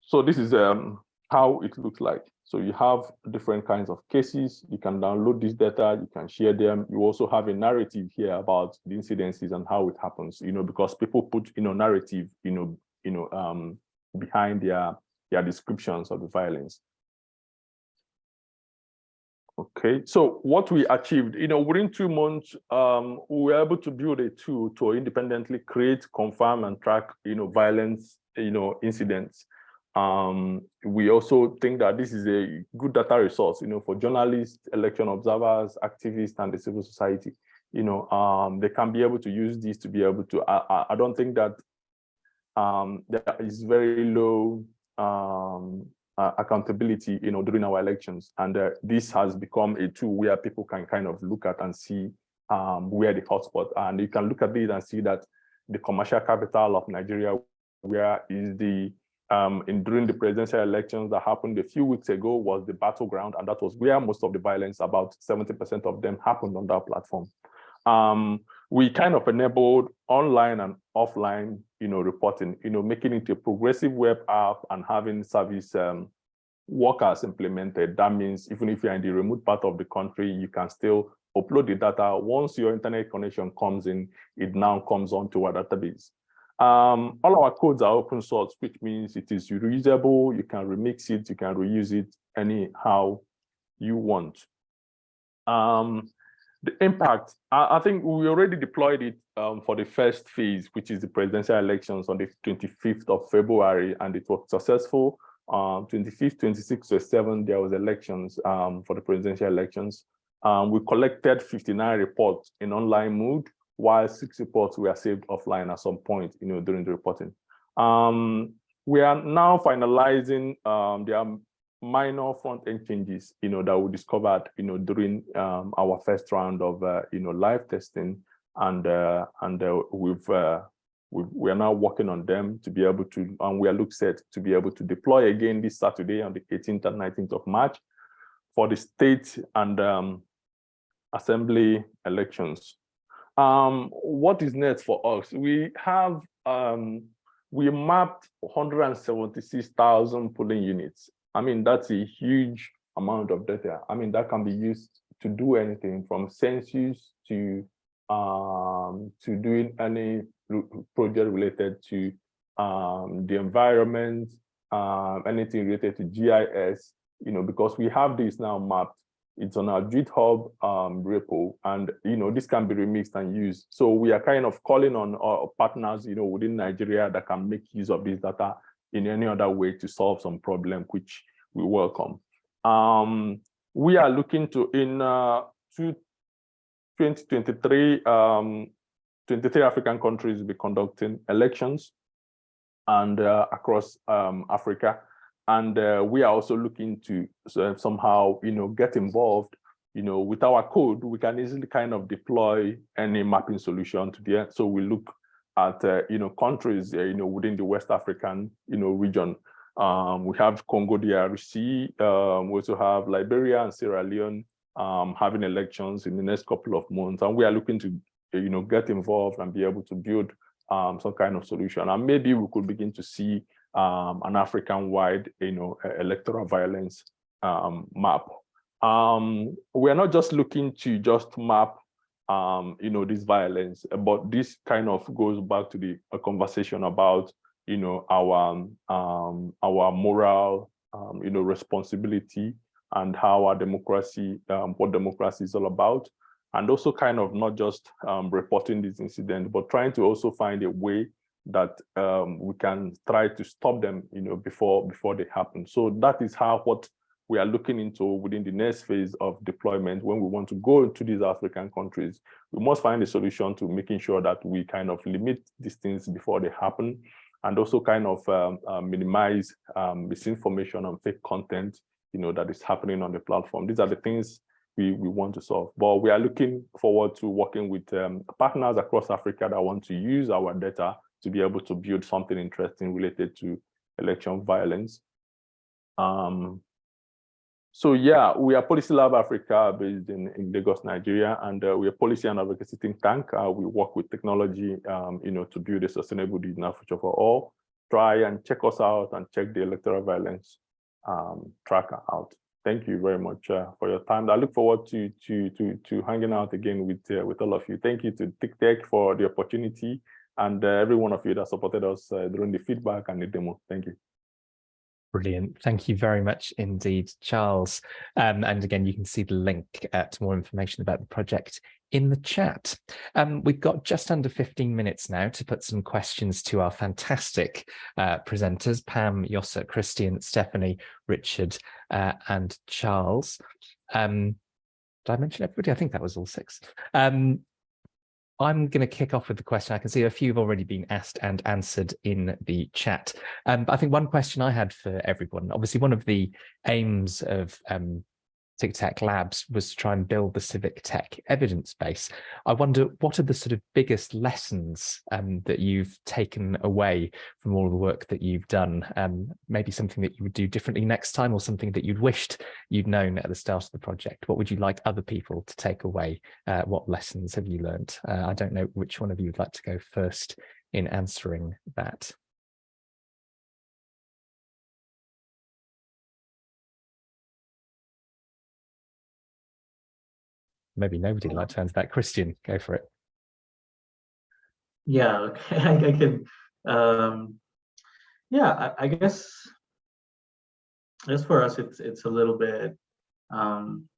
so this is um, how it looks like. So you have different kinds of cases. You can download this data. You can share them. You also have a narrative here about the incidences and how it happens. You know, because people put you know narrative, you know, you know, um, behind their their descriptions of the violence. Okay, so what we achieved, you know, within two months, um, we were able to build a tool to independently create, confirm, and track, you know, violence, you know, incidents. Um, we also think that this is a good data resource, you know, for journalists, election observers, activists, and the civil society. You know, um, they can be able to use this to be able to. I, I don't think that um, there is very low um, uh, accountability, you know, during our elections. And uh, this has become a tool where people can kind of look at and see um, where the hotspot. And you can look at this and see that the commercial capital of Nigeria, where is the, um, in during the presidential elections that happened a few weeks ago was the battleground. And that was where most of the violence, about 70% of them happened on that platform. Um, we kind of enabled online and offline, you know, reporting, you know, making it a progressive web app and having service um, workers implemented. That means even if you're in the remote part of the country, you can still upload the data. Once your internet connection comes in, it now comes onto our database. Um, all our codes are open source, which means it is reusable. You can remix it, you can reuse it anyhow you want. Um, the impact, I, I, think we already deployed it um, for the first phase, which is the presidential elections on the 25th of February, and it was successful. Um, 25th, 26th, 27th, there was elections um, for the presidential elections. Um, we collected 59 reports in online mode, while six reports were saved offline at some point, you know, during the reporting. Um, we are now finalizing um, the minor front-end changes, you know, that we discovered, you know, during um, our first round of, uh, you know, live testing, and uh, and uh, we've uh, we we are now working on them to be able to, and we are look set to be able to deploy again this Saturday on the 18th and 19th of March for the state and um, assembly elections. Um, what is next for us? We have um, we mapped 176,000 polling units I mean, that's a huge amount of data. I mean, that can be used to do anything from census to um, to doing any project related to um, the environment, um, anything related to GIS, you know, because we have this now mapped, It's on our GitHub um, repo, and you know this can be remixed and used. So we are kind of calling on our partners, you know, within Nigeria that can make use of this data in any other way to solve some problem, which we welcome. Um, we are looking to in uh, 2023, um, 23 African countries will be conducting elections and uh, across um, Africa. And uh, we are also looking to uh, somehow, you know, get involved, you know, with our code, we can easily kind of deploy any mapping solution to the, end. so we look at, uh, you know, countries, uh, you know, within the West African, you know, region. Um, we have Congo DRC, um, we also have Liberia and Sierra Leone um, having elections in the next couple of months. And we are looking to, you know, get involved and be able to build um, some kind of solution. And maybe we could begin to see um, an African-wide, you know, electoral violence um, map. We are not just looking to just map, um, you know, this violence, but this kind of goes back to the conversation about, you know, our um, our moral, um, you know, responsibility and how our democracy, what democracy is all about, and also kind of not just reporting this incident, but trying to also find a way that um, we can try to stop them, you know, before before they happen. So that is how what we are looking into within the next phase of deployment. When we want to go to these African countries, we must find a solution to making sure that we kind of limit these things before they happen, and also kind of um, uh, minimize um, misinformation and fake content, you know, that is happening on the platform. These are the things we, we want to solve. But we are looking forward to working with um, partners across Africa that want to use our data to be able to build something interesting related to election violence. Um, so yeah, we are Policy Lab Africa based in, in Lagos, Nigeria, and uh, we are policy and advocacy think tank. Uh, we work with technology, um, you know, to build a sustainable digital future for all. Try and check us out and check the electoral violence um, tracker out. Thank you very much uh, for your time. I look forward to to to to hanging out again with uh, with all of you. Thank you to TICTeC for the opportunity and uh, every one of you that supported us uh, during the feedback and the demo. Thank you. Brilliant. Thank you very much indeed, Charles. Um, and again, you can see the link uh, to more information about the project in the chat. Um, we've got just under 15 minutes now to put some questions to our fantastic uh, presenters, Pam, Yossa, Christian, Stephanie, Richard, uh, and Charles. Um, did I mention everybody? I think that was all six. Um, I'm going to kick off with the question. I can see a few have already been asked and answered in the chat. Um, I think one question I had for everyone, obviously one of the aims of um, TICTeC Labs was to try and build the civic tech evidence base. I wonder what are the sort of biggest lessons um, that you've taken away from all the work that you've done? Um, maybe something that you would do differently next time or something that you'd wished you'd known at the start of the project. What would you like other people to take away? Uh, what lessons have you learned? Uh, I don't know which one of you would like to go first in answering that. Maybe nobody like turns that. Christian, go for it. Yeah, okay, [laughs] I, I can. Um, yeah, I, I guess. As for us, it's it's a little bit um,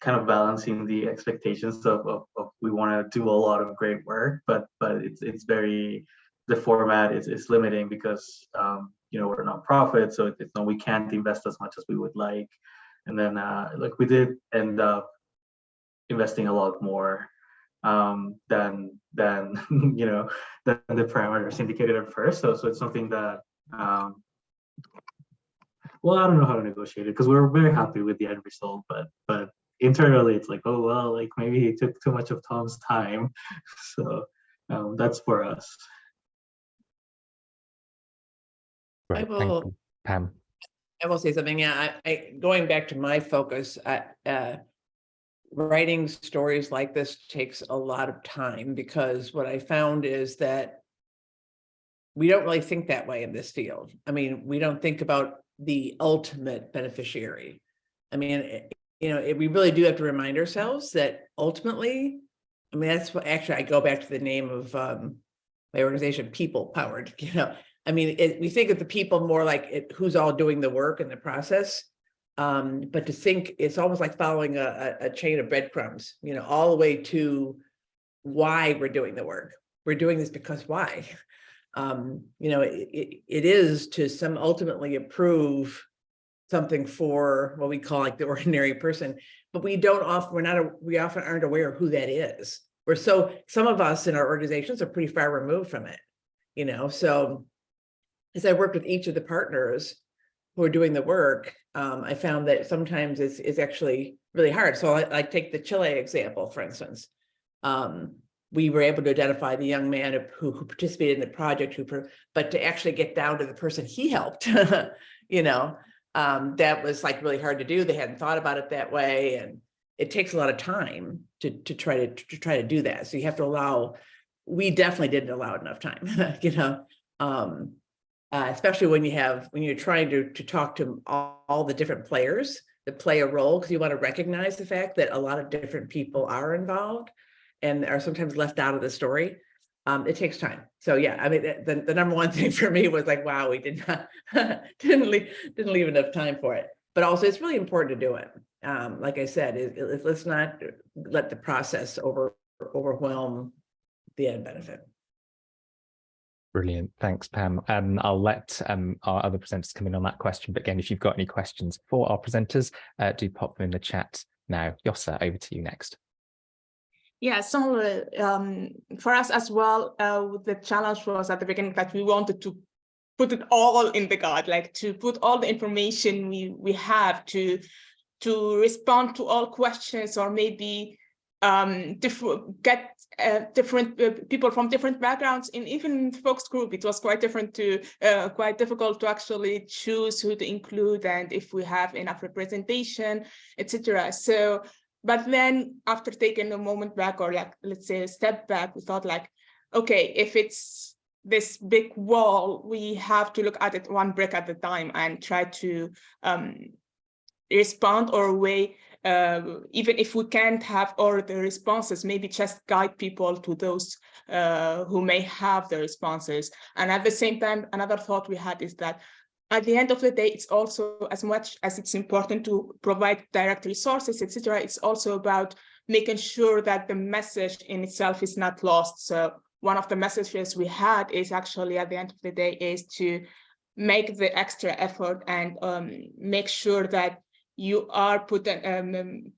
kind of balancing the expectations of, of, of we want to do a lot of great work, but but it's it's very the format is, is limiting because um, you know we're not profit, so it's no we can't invest as much as we would like. And then uh, like we did end up investing a lot more um, than than [laughs] you know than the parameters indicated at first. So so it's something that um, well I don't know how to negotiate it because we are very happy with the end result, but but internally it's like oh well like maybe he took too much of Tom's time, [laughs] so um, that's for us. Right, I will, Pam. I will say something. Yeah, I, I going back to my focus. I, uh, writing stories like this takes a lot of time because what I found is that we don't really think that way in this field. I mean, we don't think about the ultimate beneficiary. I mean, eh, you know, it, we really do have to remind ourselves that ultimately, I mean, that's what actually I go back to the name of um, my organization, People Powered. [laughs] You know, I mean, it, we think of the people more like who's all doing the work and the process, Um, but to think it's almost like following a, a, chain of breadcrumbs, you know, all the way to why we're doing the work. We're doing this because why? [laughs] Um, you know, it, it, it is to some ultimately approve something for what we call like the [laughs] ordinary person, but we don't often, we're not, a, we often aren't aware of who that is. We're so, some of us in our organizations are pretty far removed from it, you know, so as I worked with each of the partners who are doing the work, um, I found that sometimes it's, it's actually really hard. So I, I take the Chile example, for instance. Um, we were able to identify the young man who, who participated in the project, who, but to actually get down to the person he helped, [laughs] you know, um, that was like really hard to do. They hadn't thought about it that way. And it takes a lot of time to, to try to, to try to do that. So you have to allow, we definitely didn't allow enough time, [laughs] you know, um, uh, especially when you have, when you're trying to, to talk to all, all the different players that play a role, because you want to recognize the fact that a lot of different people are involved and are sometimes left out of the story. Um, it takes time. So yeah, I mean, the, the number one [laughs] thing for me was like, wow, we did not, [laughs] didn't leave, didn't leave enough time for it. But also it's really important to do it. Um, like I said, it, it, let's not let the process over overwhelm the end benefit. Brilliant. Thanks, Pam. Um, I'll let um, our other presenters come in on that question. But again, if you've got any questions for our presenters, uh, do pop them in the chat now. Yossa, over to you next. Yeah, so um, for us as well, uh, the challenge was at the beginning that we wanted to put it all in the guide, like to put all the information we we have to to respond to all questions or maybe um, get uh, different uh, people from different backgrounds in even focus group. It was quite different to uh, quite difficult to actually choose who to include and if we have enough representation, etc. So but then after taking a moment back or like, let's say a step back, we thought like, okay, if it's this big wall, we have to look at it one brick at a time and try to um, respond or way, uh, even if we can't have all the responses, maybe just guide people to those uh, who may have the responses. And at the same time, another thought we had is that at the end of the day, it's also as much as it's important to provide direct resources, etc. It's also about making sure that the message in itself is not lost. So one of the messages we had is actually at the end of the day is to make the extra effort and um, make sure that you are putting um,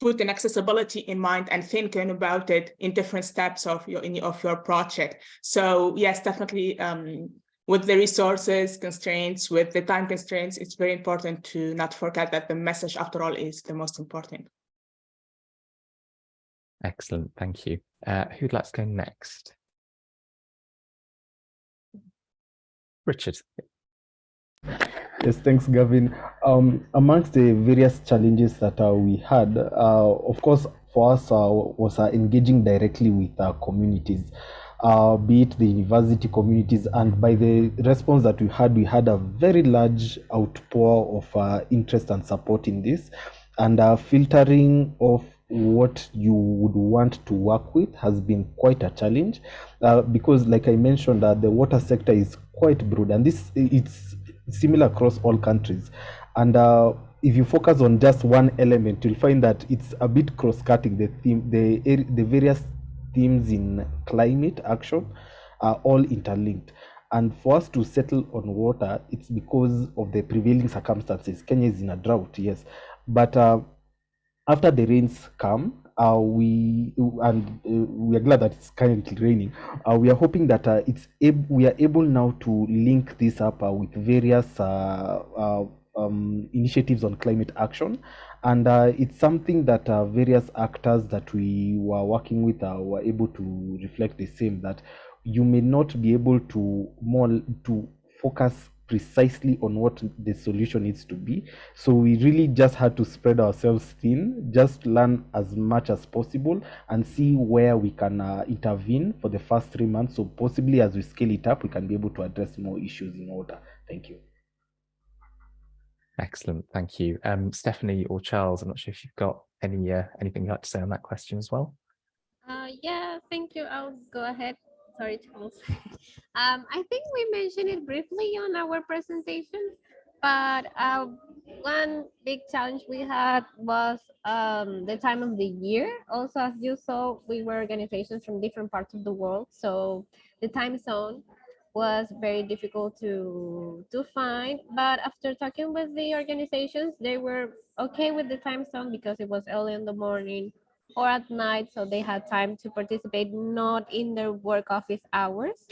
putting accessibility in mind and thinking about it in different steps of your in, of your project. So yes, definitely um, with the resources constraints, with the time constraints, it's very important to not forget that the message, after all, is the most important. Excellent, thank you. Uh, who'd like to go next? Richard. Yes, thanks, Gavin. Um, amongst the various challenges that uh, we had, uh, of course, for us uh, was uh, engaging directly with our communities uh, be it the university communities. And by the response that we had, we had a very large outpour of uh, interest and support in this. And filtering of what you would want to work with has been quite a challenge because like I mentioned uh, the water sector is quite broad and this it's similar across all countries and uh, if you focus on just one element you'll find that it's a bit cross-cutting the theme the the various themes in climate action are all interlinked. And for us to settle on water, it's because of the prevailing circumstances. Kenya is in a drought, yes. But uh, after the rains come, uh, we and uh, we are glad that it's currently raining. Uh, we are hoping that uh, it's we are able now to link this up uh, with various uh, um, initiatives on climate action and it's something that various actors that we were working with were able to reflect the same that you may not be able to more to focus precisely on what the solution needs to be so we really just had to spread ourselves thin just learn as much as possible and see where we can uh, intervene for the first three months so possibly as we scale it up we can be able to address more issues in order thank you Excellent, thank you. Um, Stephanie or Charles, I'm not sure if you've got any uh, anything you'd like to say on that question as well. Uh, yeah, thank you. I'll go ahead. Sorry, Charles. [laughs] um, I think we mentioned it briefly on our presentation, but uh, one big challenge we had was um, the time of the year. Also, as you saw, we were organizations from different parts of the world, so the time zone was very difficult to to find. But after talking with the organizations, they were okay with the time zone because it was early in the morning or at night, so they had time to participate not in their work office hours.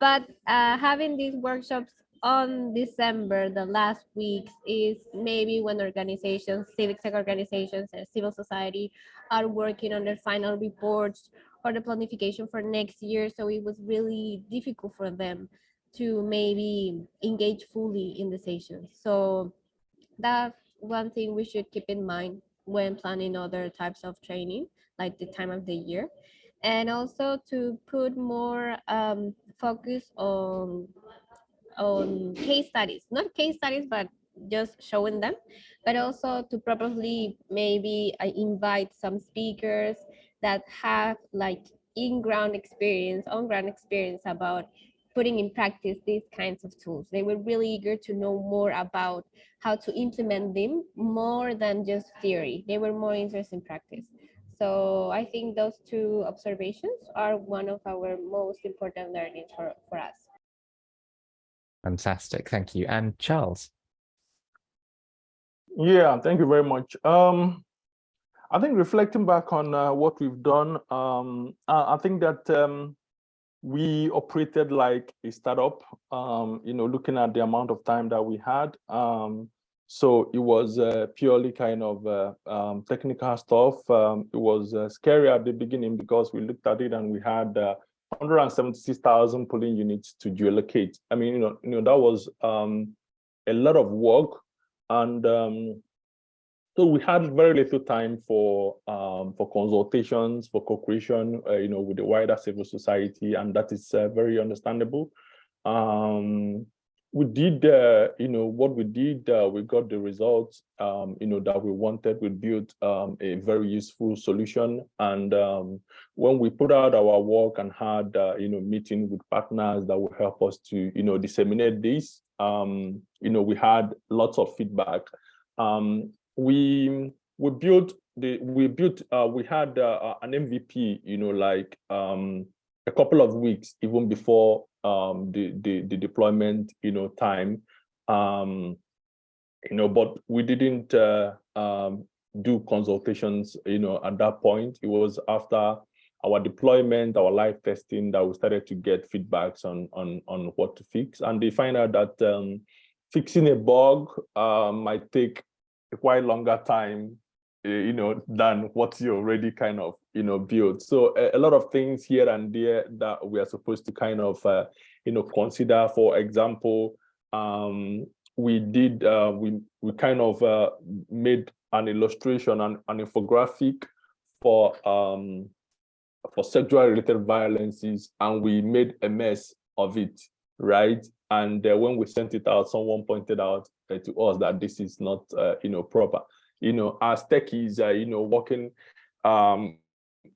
But uh, having these workshops on December, the last weeks, is maybe when organizations, civic tech organizations, and civil society are working on their final reports or the planification for next year. So it was really difficult for them to maybe engage fully in the sessions. So that's one thing we should keep in mind when planning other types of training, like the time of the year. And also to put more um, focus on on case studies, not case studies, but just showing them, but also to probably maybe uh, invite some speakers that have like in-ground experience, on-ground experience about putting in practice these kinds of tools. They were really eager to know more about how to implement them more than just theory. They were more interested in practice. So I think those two observations are one of our most important learnings for, for us. Fantastic, thank you. And Charles? Yeah, thank you very much. Um, I think reflecting back on uh, what we've done, um, I, I, think that um, we operated like a startup, um, you know, looking at the amount of time that we had. Um, so it was uh, purely kind of uh, um, technical stuff. Um, it was uh, scary at the beginning because we looked at it and we had uh, 176,000 polling units to geolocate. I mean, you know, you know that was um, a lot of work, and um, so we had very little time for um, for consultations, for co-creation, uh, you know, with the wider civil society, and that is uh, very understandable. Um, we did, uh, you know, what we did, uh, we got the results, um, you know, that we wanted. We built um, a very useful solution. And um, when we put out our work and had, uh, you know, meeting with partners that will help us to, you know, disseminate this, um, you know, we had lots of feedback. Um, we we built the we built uh, we had uh, an MVP, you know, like um, a couple of weeks even before um, the, the, the deployment, you know, time, um, you know, but we didn't uh, um, do consultations, you know, at that point. It was after our deployment, our live testing that we started to get feedbacks on on on what to fix, and they find out that um, fixing a bug uh, might take a quite longer time Eh, you know, than what you already kind of, you know, built. So a, a, lot of things here and there that we are supposed to kind of, uh, you know, consider. For example, um, we did, uh, we we kind of uh, made an illustration and an infographic for um, for sexual related violences, and we made a mess of it, right? And uh, when we sent it out, someone pointed out to us that this is not, uh, you know, proper you know, as techies, uh, you know, working, um,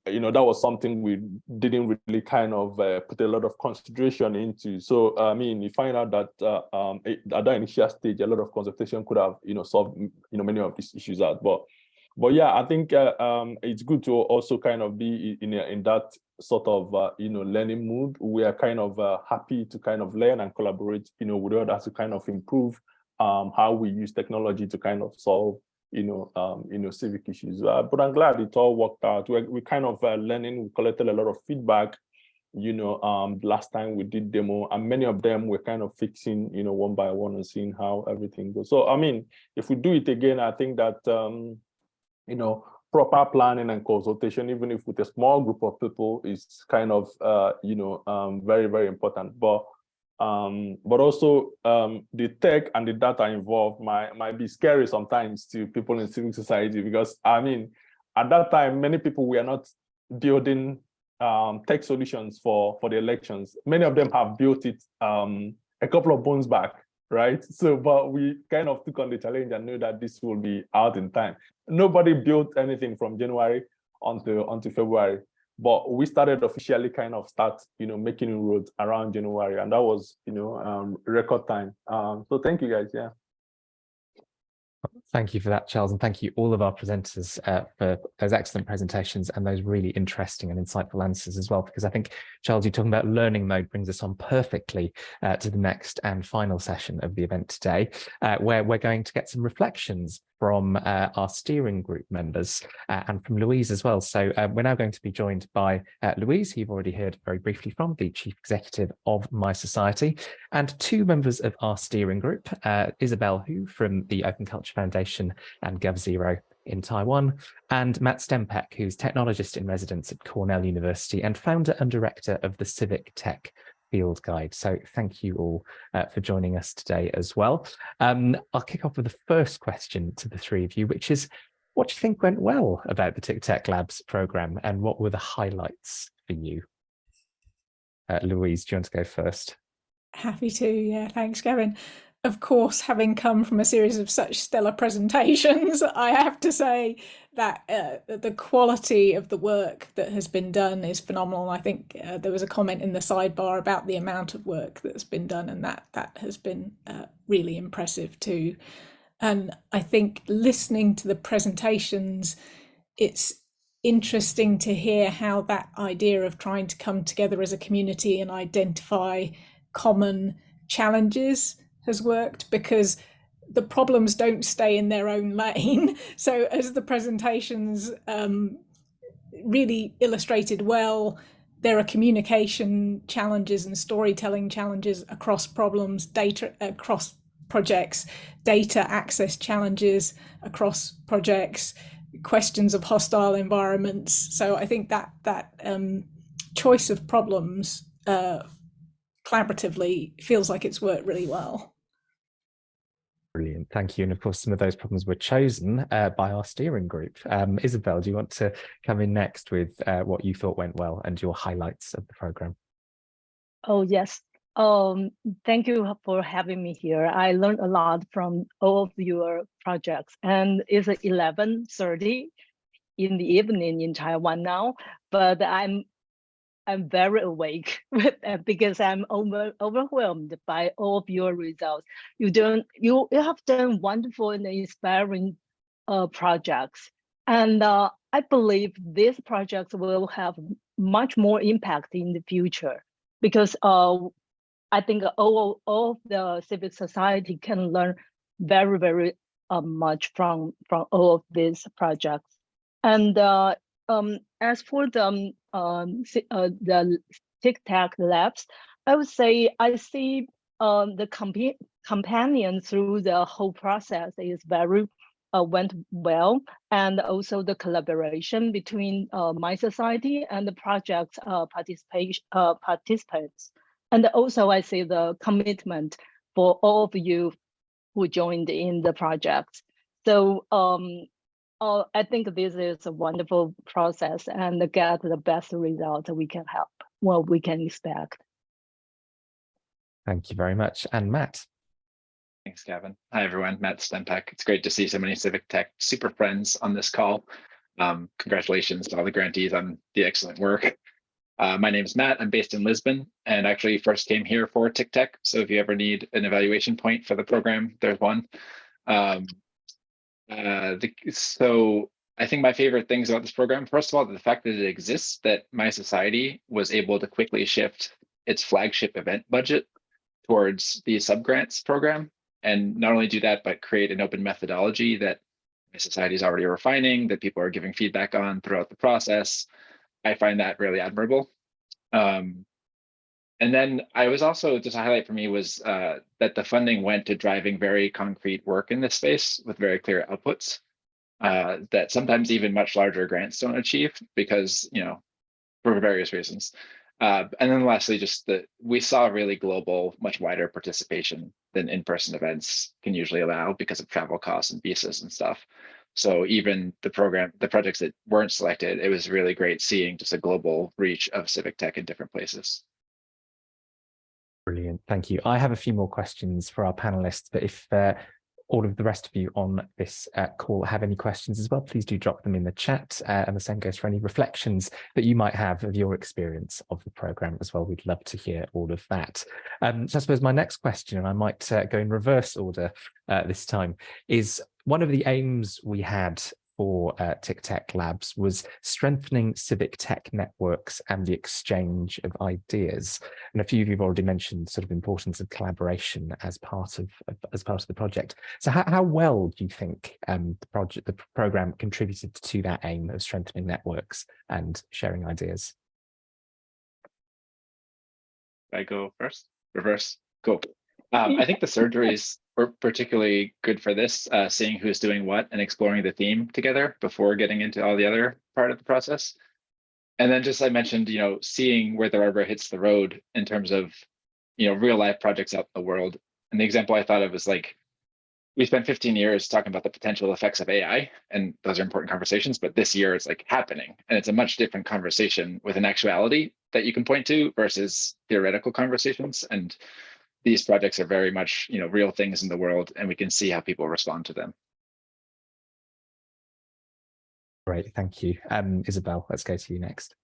you know, that was something we didn't really kind of uh, put a lot of consideration into. So, I mean, you find out that uh, um, at that initial stage, a lot of consultation could have, you know, solved, you know, many of these issues out. But, but yeah, I think uh, um, it's good to also kind of be in, in that sort of, uh, you know, learning mood. We are kind of uh, happy to kind of learn and collaborate, you know, with others to kind of improve um, how we use technology to kind of solve you know, um, you know, civic issues. Uh, but I'm glad it all worked out. We're, we kind of uh, learning, we collected a lot of feedback, you know, um, last time we did demo and many of them we're kind of fixing, you know, one by one and seeing how everything goes. So, I mean, if we do it again, I think that, um, you know, proper planning and consultation, even if with a small group of people is kind of, uh, you know, um, very, very important. But um, but also um, the tech and the data involved might, might be scary sometimes to people in civil society because I mean, at that time, many people were not building um, tech solutions for, for the elections. Many of them have built it um, a couple of months back, right? [laughs] So, but we kind of took on the challenge and knew that this will be out in time. Nobody built anything from January until, until February but we started officially kind of start you know making inroads around january and that was you know um record time. Um so thank you guys yeah. Thank you for that, Charles, and thank you all of our presenters uh, for those excellent presentations and those really interesting and insightful answers as well, because I think, Charles, you talking about learning mode brings us on perfectly uh, to the next and final session of the event today, uh, where we're going to get some reflections from uh, our steering group members uh, and from Louise as well. So uh, we're now going to be joined by uh, Louise, who you've already heard very briefly from, the Chief Executive of mySociety, and two members of our steering group, uh, Isabel Hou from the Open Culture Foundation and GovZero in Taiwan, and Matt Stempeck, who's technologist in residence at Cornell University and founder and director of the Civic Tech field guide. So thank you all uh, for joining us today as well. Um, I'll kick off with the first question to the three of you, which is, what do you think went well about the TICTeC Labs program and what were the highlights for you? Uh, Louise, do you want to go first? Happy to, yeah, thanks, Gavin of course, having come from a series of such stellar presentations, [laughs] I have to say that uh, the quality of the work that has been done is phenomenal. I think uh, there was a comment in the sidebar about the amount of work that's been done, and that that has been uh, really impressive too. And I think listening to the presentations, it's interesting to hear how that idea of trying to come together as a community and identify common challenges has worked because the problems don't stay in their own lane. [laughs] So as the presentations um, really illustrated well, there are communication challenges and storytelling challenges across problems, data across projects, data access challenges across projects, questions of hostile environments. So I think that that um, choice of problems uh, collaboratively feels like it's worked really well. Brilliant, thank you. And of course, some of those problems were chosen uh, by our steering group. Um, Isabel, do you want to come in next with uh, what you thought went well and your highlights of the program? Oh, yes. Um, thank you for having me here. I learned a lot from all of your projects and it's 11.30 in the evening in Taiwan now, but I'm I'm very awake [laughs] because I'm over, overwhelmed by all of your results. You don't you, you have done wonderful and inspiring uh, projects, and uh, I believe these projects will have much more impact in the future because uh, I think all all of the civic society can learn very very uh, much from from all of these projects, and uh, um, as for the um, um uh, the TICTeC labs, I would say I see um, the comp companion through the whole process is very uh, went well, and also the collaboration between uh, mySociety and the project uh, participation uh, participants, and also I see the commitment for all of you who joined in the project. So um, Oh, I think this is a wonderful process and get the best result we can help, what we can expect. Thank you very much. And Matt. Thanks, Gavin. Hi, everyone. Matt Stempeck. It's great to see so many Civic Tech super friends on this call. Um, congratulations to all the grantees on the excellent work. Uh, my name is Matt. I'm based in Lisbon and actually first came here for TICTeC. So if you ever need an evaluation point for the program, there's one. Um, uh, the, so I think my favorite things about this program, first of all, the fact that it exists, that mySociety was able to quickly shift its flagship event budget towards the subgrants program. And not only do that, but create an open methodology that mySociety is already refining, that people are giving feedback on throughout the process. I find that really admirable. Um, and then I was also just a highlight for me was uh, that the funding went to driving very concrete work in this space with very clear outputs uh, that sometimes even much larger grants don't achieve because, you know, for various reasons. Uh, and then lastly, just that we saw really global, much wider participation than in-person events can usually allow because of travel costs and visas and stuff. So even the program, the projects that weren't selected, it was really great seeing just a global reach of civic tech in different places. Brilliant, thank you. I have a few more questions for our panelists, but if uh, all of the rest of you on this uh, call have any questions as well, please do drop them in the chat. Uh, and the same goes for any reflections that you might have of your experience of the programme as well. We'd love to hear all of that. Um, so I suppose my next question, and I might uh, go in reverse order uh, this time, is one of the aims we had for uh, TICTeC Labs was strengthening civic tech networks and the exchange of ideas. And a few of you have already mentioned sort of importance of collaboration as part of, as part of the project. So how, how well do you think um, the project, the program contributed to that aim of strengthening networks and sharing ideas? I go first, reverse, go. Um, I think the surgeries particularly good for this, uh, seeing who's doing what and exploring the theme together before getting into all the other part of the process. And then just I mentioned, you know, seeing where the rubber hits the road in terms of, you know, real life projects out in the world. And the example I thought of was like, we spent 15 years talking about the potential effects of AI, and those are important conversations, but this year it's like happening. And it's a much different conversation with an actuality that you can point to versus theoretical conversations. And these projects are very much you know real things in the world and we can see how people respond to them. Great thank you. Um isabel let's go to you next.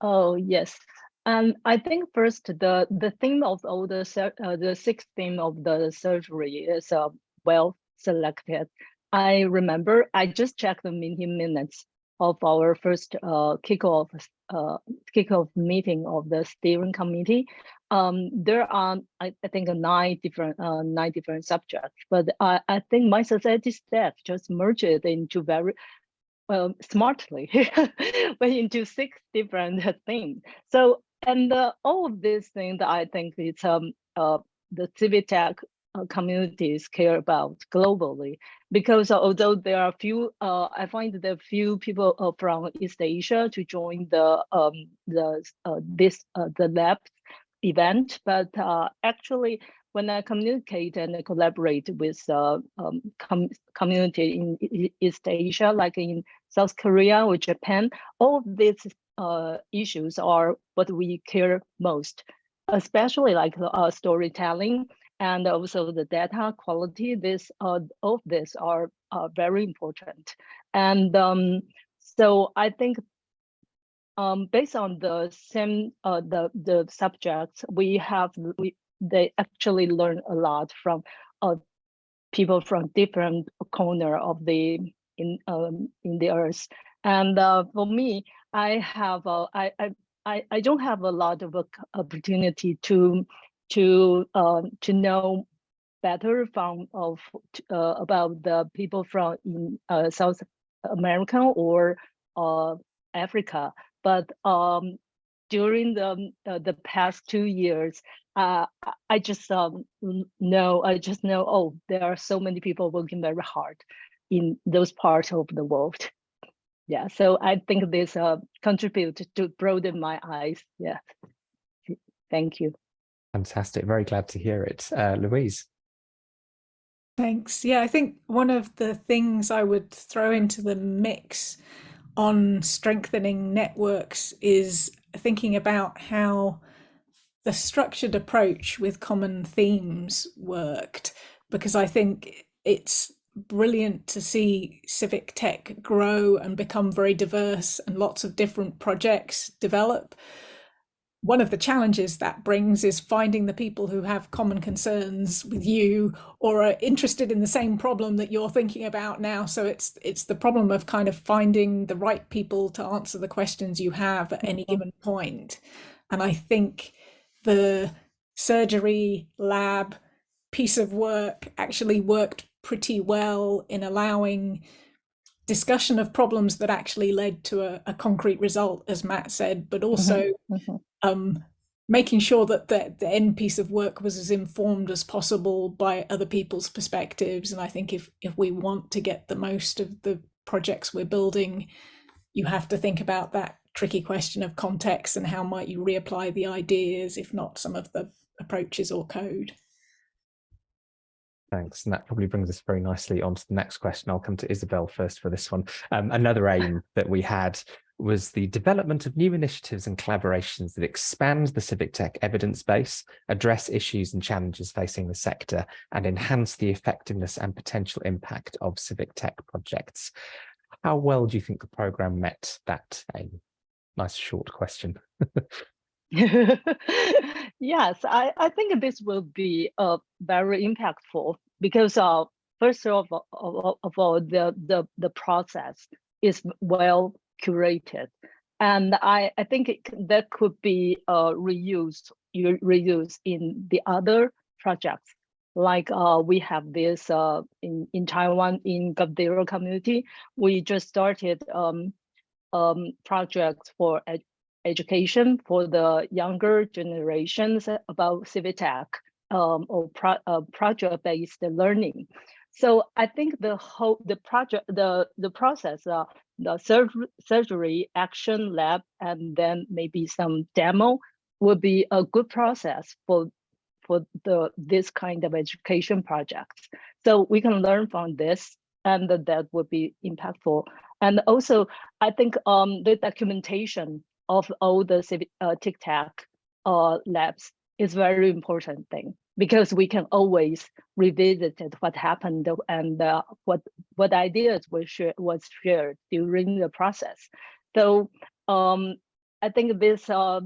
Oh yes. Um i think first the the theme of all the uh, the sixth theme of the surgery is uh, well selected. I remember i just checked the meeting minutes of our first uh, kickoff uh, kickoff meeting of the steering committee, um, there are I, I, think nine different uh, nine different subjects. But I, I think mySociety staff just merged it into very well smartly, [laughs] but into six different [laughs] things. So and uh, all of these things that I think it's um uh, the civic tech uh, communities care about globally because although there are few uh, i find there are few people uh, from east asia to join the um, the uh, this uh, the lab event but uh, actually when i communicate and collaborate with um, com community in east asia like in south korea or japan all these issues are what we care most especially like storytelling and also the data quality, this uh, all of this are uh, very important. And um, so I think um, based on the same uh, the the subjects we have, we they actually learn a lot from uh, people from different corner of the in um, in the earth. And uh, for me, I have uh, I, I I don't have a lot of opportunity to to uh, to know better from of uh, about the people from in uh, South America or uh, Africa. But um, during the uh, the past two years, uh, I just um, know I just know oh there are so many people working very hard in those parts of the world. Yeah, so I think this uh, contribute to broaden my eyes. Yeah, thank you. Fantastic. Very glad to hear it. Uh, Louise. Thanks. Yeah, I think one of the things I would throw into the mix on strengthening networks is thinking about how the structured approach with common themes worked, because I think it's brilliant to see civic tech grow and become very diverse and lots of different projects develop one of the challenges that brings is finding the people who have common concerns with you or are interested in the same problem that you're thinking about now. So it's it's the problem of kind of finding the right people to answer the questions you have at any mm-hmm. given point. And i think the surgery lab piece of work actually worked pretty well in allowing discussion of problems that actually led to a, a concrete result, as Matt said, but also mm -hmm. um, making sure that the, the end piece of work was as informed as possible by other people's perspectives. And I think if, if we want to get the most of the projects we're building, you have to think about that tricky question of context and how might you reapply the ideas, if not some of the approaches or code. Thanks. And that probably brings us very nicely on to the next question. I'll come to Isabel first for this one. Um, another aim that we had was the development of new initiatives and collaborations that expand the civic tech evidence base, address issues and challenges facing the sector, and enhance the effectiveness and potential impact of civic tech projects. How well do you think the program met that aim? Nice short question. [laughs] [laughs] yes, I, I think this will be uh, very impactful because uh, first of all, of, all the, the, the process is well curated. And I, I think it, that could be uh, reused, reused in the other projects. Like uh, we have this uh, in, in Taiwan, in GovZero community, we just started um, um, projects for education for the younger generations about civic tech um, or pro uh, project-based learning. So I think the whole the project the the process uh, the sur surgery action lab and then maybe some demo will be a good process for for the this kind of education projects. So we can learn from this and that would be impactful. And also, I think um, the documentation of all the uh, TICTeC uh, labs is very important thing because we can always revisit what happened and uh, what what ideas were shared was shared during the process. So um, I think this uh,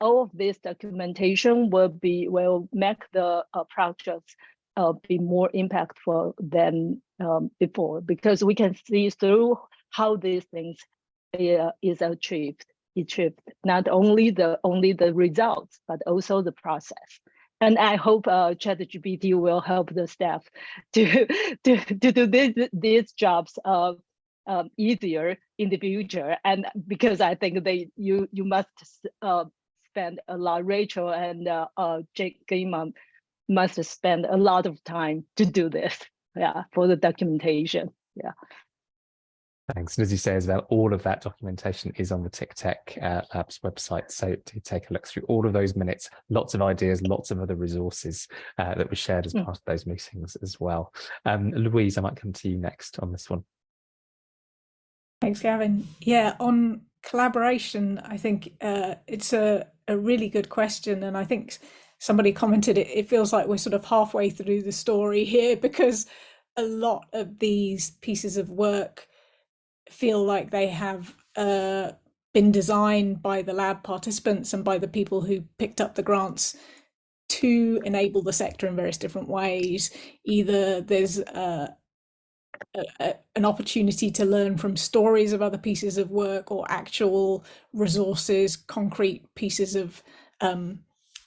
all of this documentation will be will make the uh, projects uh, be more impactful than um, before because we can see through how these things uh, is achieved achieved not only the only the results but also the process and I hope uh, ChatGPT will help the staff to [laughs] to to do this, these jobs uh, um, easier in the future. And because I think they you you must uh, spend a lot. Rachel and uh, uh, Jake Gaiman must spend a lot of time to do this. Yeah, for the documentation. Yeah. Thanks. And as you say, Isabel, all of that documentation is on the TICTeC uh, Labs website. So to take a look through all of those minutes, lots of ideas, lots of other resources uh, that were shared as mm. part of those meetings as well. Um, Louise, I might come to you next on this one. Thanks, Gavin. Yeah, on collaboration, I think uh, it's a, a really good question. And I think somebody commented it, it feels like we're sort of halfway through the story here [laughs] because a lot of these pieces of work feel like they have uh, been designed by the lab participants and by the people who picked up the grants to enable the sector in various different ways. Either there's uh, a, a, an opportunity to learn from stories of other pieces of work or actual resources, concrete pieces of um,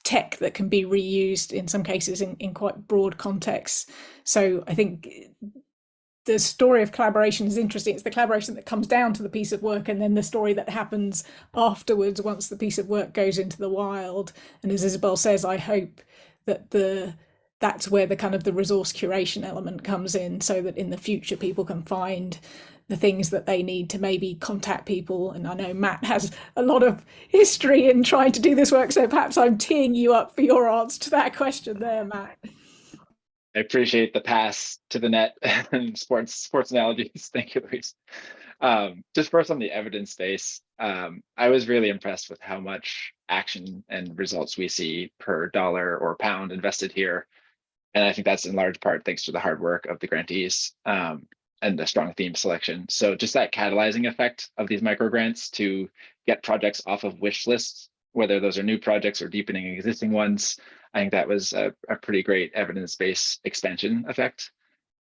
tech that can be reused in some cases in, in quite broad contexts. So I think the story of collaboration is interesting. It's the collaboration that comes down to the piece of work and then the story that happens afterwards once the piece of work goes into the wild. And as Isabel says, I hope that the that's where the kind of the resource curation element comes in so that in the future people can find the things that they need to maybe contact people. And I know Matt has a lot of history in trying to do this work, so perhaps I'm teeing you up for your answer to that question there, Matt. I appreciate the pass to the net [laughs] and sports sports analogies. [laughs] Thank you, Louise. Um, just first on the evidence base, um, I was really impressed with how much action and results we see per dollar or pound invested here. And I think that's in large part thanks to the hard work of the grantees um, and the strong theme selection. So just that catalyzing effect of these micro grants to get projects off of wish lists, whether those are new projects or deepening existing ones, I think that was a, a pretty great evidence-based expansion effect.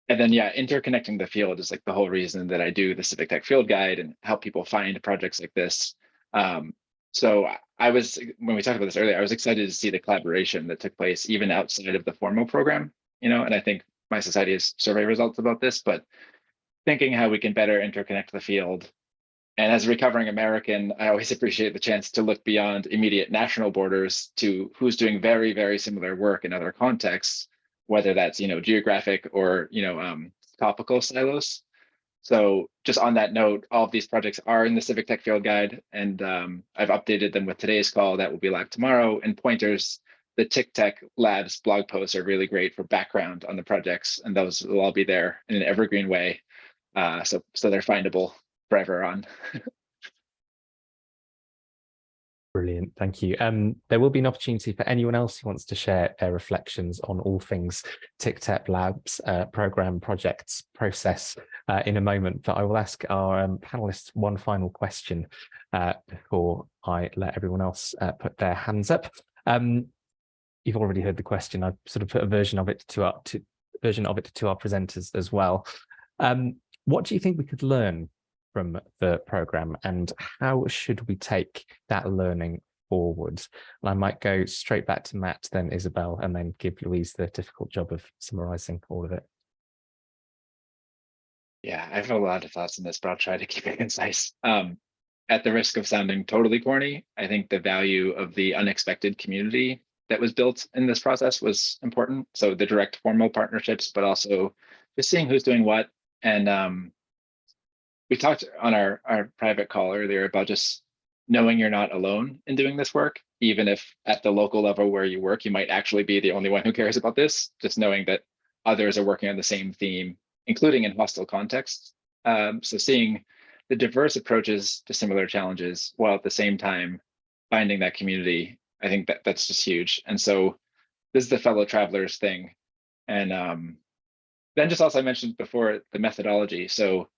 And then, yeah, interconnecting the field is like the whole reason that I do the Civic Tech Field Guide and help people find projects like this. Um, so I was, when we talked about this earlier, I was excited to see the collaboration that took place even outside of the formal program, you know, and I think mySociety has survey results about this, but thinking how we can better interconnect the field and as a recovering American, I always [laughs] appreciate the chance to look beyond immediate national borders to who's doing very, very similar work in other contexts, whether that's you know geographic or you know um, topical silos. So just on that note, all of these projects are in the Civic Tech Field Guide, and um, I've updated them with today's call that will be live tomorrow. And pointers, the TICTeC Labs blog posts are really great for background on the projects, and those will all be there in an evergreen way. Uh, so so they're findable forever on. Brilliant, thank you. Um, there will be an opportunity for anyone else who wants to share their reflections on all things TICTeC Labs uh, program, projects, process uh, in a moment, but I will ask our um, panelists one final question uh, before I let everyone else uh, put their hands up. Um, you've already heard the question. I've sort of put a version of it to, up to version of it to our presenters as well. Um, what do you think we could learn from the program and how should we take that learning forward? And I might go straight back to Matt, then Isabel, and then give Louise the difficult job of summarizing all of it. Yeah, I have a lot of thoughts on this, but I'll try to keep it [laughs] concise. Um, at the risk of sounding totally corny, I think the value of the unexpected community that was built in this process was important. So the direct formal partnerships, but also just seeing who's doing what. And um, we talked on our, our private call earlier about just knowing you're not alone in doing this work, even if at the local level where you work, you might actually be the only one who cares about this, just knowing that others are working on the same theme, including in hostile contexts. Um, so seeing the diverse approaches to similar challenges while at the same time finding that community, I think that that's just huge. And so this is the fellow travelers thing. And um, then just also I mentioned before the methodology. So,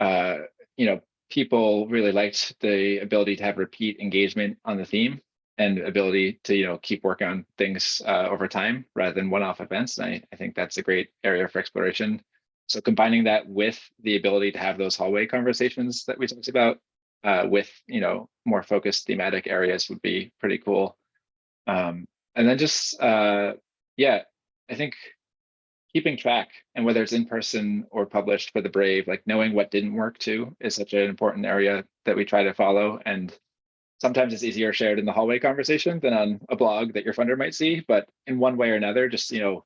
uh, you know, people really liked the ability to have repeat engagement on the theme and ability to, you know, keep working on things uh, over time rather than one-off events. And I, I think that's a great area for exploration. So combining that with the ability to have those hallway conversations that we talked about uh, with, you know, more focused thematic areas would be pretty cool. Um, and then just, uh, yeah, I think keeping track and whether it's in person or published for the brave, like knowing what didn't work too is such an important area that we try to follow. And sometimes it's easier shared in the hallway conversation than on a blog that your funder might see, but in one way or another, just, you know,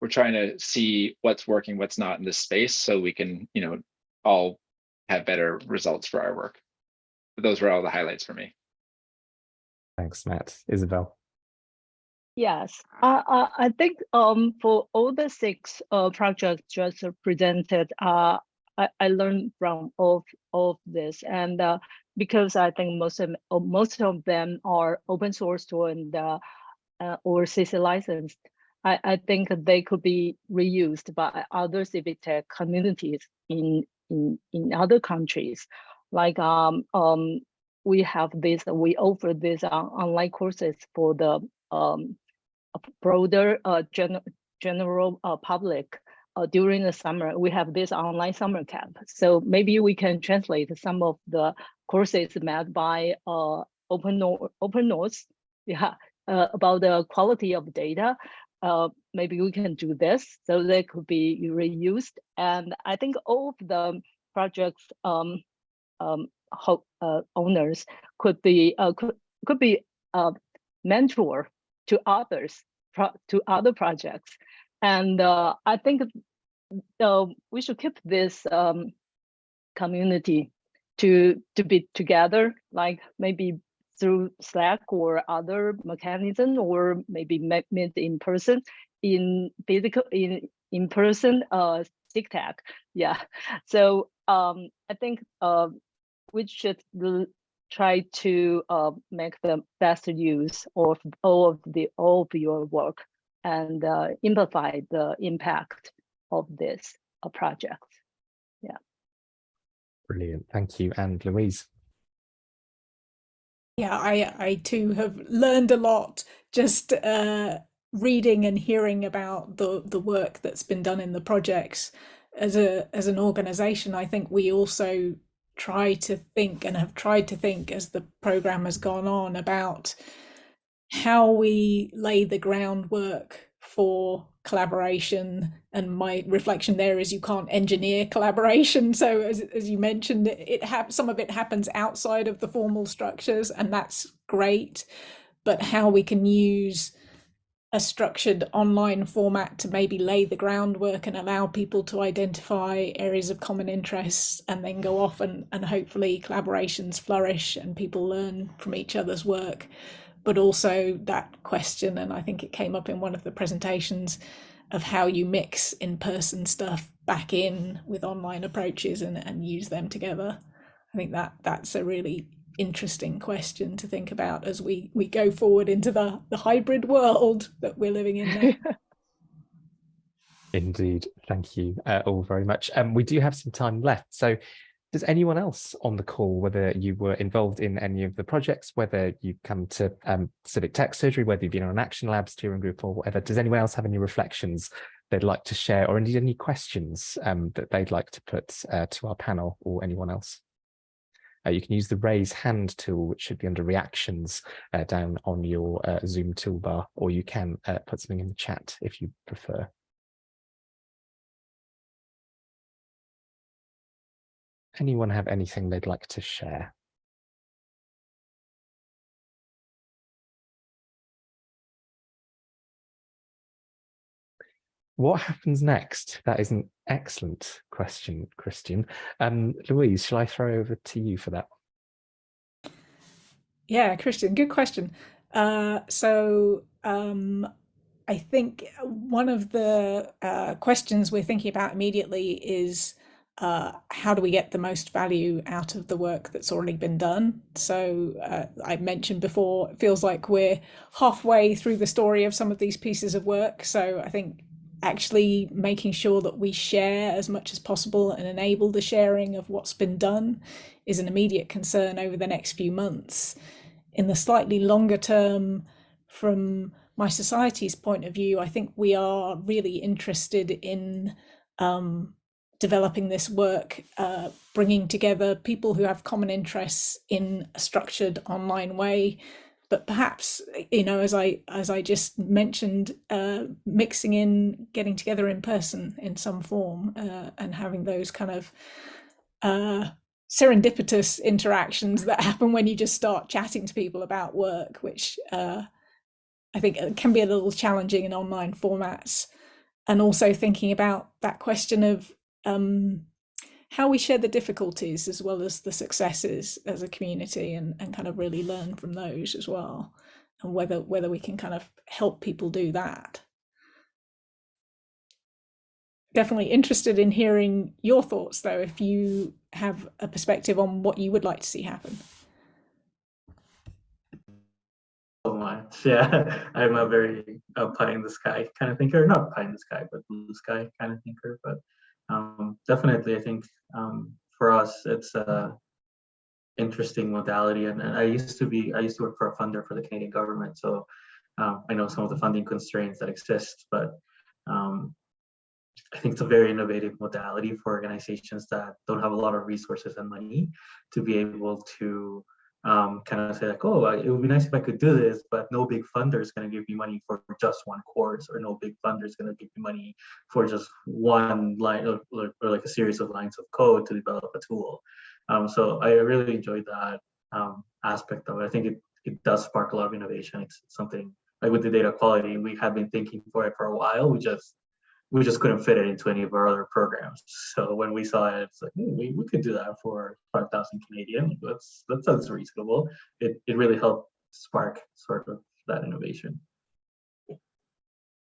we're trying to see what's working, what's not in this space so we can, you know, all have better results for our work. But those were all the highlights for me. Thanks, Matt. Isabel. Yes, uh, uh, I think um, for all the six uh, projects just presented, uh, I, I learned from all, all of this. And uh, because I think most of, most of them are open source and uh, or CC licensed, I, I think they could be reused by other civic tech communities in, in, in other countries. Like um, um, we have this, we offer these uh, online courses for the um, broader uh, gen general uh, public uh, during the summer. We have this online summer camp. So maybe we can translate some of the courses made by uh, open, open notes yeah, about the quality of data uh, maybe we can do this so they could be reused. And I think all of the projects um, um, uh, owners could be uh, could, could be mentor to others to other projects. And uh, I think uh, we should keep this um, community to to be together, like maybe through Slack or other mechanism, or maybe meet in person in physical in in person uh TICTeC. Yeah. So um I think uh we should try to uh, make the best use of all of the all of your work and uh, amplify the impact of this uh, project. Yeah. Brilliant. Thank you. And Louise. Yeah, I, I too have learned a lot just uh, reading and hearing about the, the work that's been done in the projects. As a as an organization, I think we also try to think and have tried to think as the program has gone on about how we lay the groundwork for collaboration and my reflection there is you can't engineer collaboration. So as, as you mentioned it, some of it happens outside of the formal structures and that's great but how we can use a structured online format to maybe lay the groundwork and allow people to identify areas of common interest and then go off and, and hopefully collaborations flourish and people learn from each other's work but also that question, and I think it came up in one of the presentations, of how you mix in-person stuff back in with online approaches and, and use them together. I think that that's a really interesting question to think about as we we go forward into the the hybrid world that we're living in now. [laughs] Indeed, thank you uh, all very much. Um, we do have some time left, so does anyone else on the call, whether you were involved in any of the projects, whether you've come to um, Civic Tech Surgery, whether you've been on an Action Lab steering group or whatever, does anyone else have any reflections they'd like to share, or indeed any questions um, that they'd like to put uh, to our panel or anyone else. Uh, you can use the raise hand tool, which should be under reactions uh, down on your uh, Zoom toolbar, or you can uh, put something in the chat if you prefer. Anyone have anything they'd like to share? What happens next? That is an excellent question, Christian. Um, Louise, shall I throw over to you for that? Yeah, Christian, good question. Uh, so um, I think one of the uh, questions we're thinking about immediately is uh, how do we get the most value out of the work that's already been done? So uh, I mentioned before, it feels like we're halfway through the story of some of these pieces of work. So I think actually making sure that we share as much as possible and enable the sharing of what's been done is an immediate concern over the next few months. In the slightly longer term, from mySociety's point of view, I think we are really interested in um, developing this work, uh, bringing together people who have common interests in a structured online way but perhaps you know as i as i just mentioned uh, mixing in getting together in person in some form uh, and having those kind of uh, serendipitous interactions that happen when you just start chatting to people about work which uh, i think uh, can be a little challenging in online formats. And also thinking about that question of um, how we share the difficulties as well as the successes as a community and, and kind of really learn from those as well and whether whether we can kind of help people do that. Definitely interested in hearing your thoughts though if you have a perspective on what you would like to see happen. So much [laughs] yeah i'm a very uh, pie in the sky kind of thinker. Not pie in the sky but blue sky kind of thinker but um, definitely, I think um, for us, it's a interesting modality. And, and, I used to be, I used to work for a funder for the Canadian government. So um, I know some of the funding constraints that exist, but um, I think it's a very innovative modality for organizations that don't have a lot of resources and money to be able to um, kind of say like, oh, it would be nice if I could do this, but no big funder is going to give me money for just one course, or no big funder is going to give me money for just one line or, or, like a series of lines of code to develop a tool. Um, so I really enjoyed that um, aspect of it. I think it, it does spark a lot of innovation. It's something like with the data quality, we have been thinking for it for a while. We just we just couldn't fit it into any of our other programs. So when we saw it, it's like we, we could do that for 5,000 Canadian. That's that sounds reasonable. It it really helped spark sort of that innovation.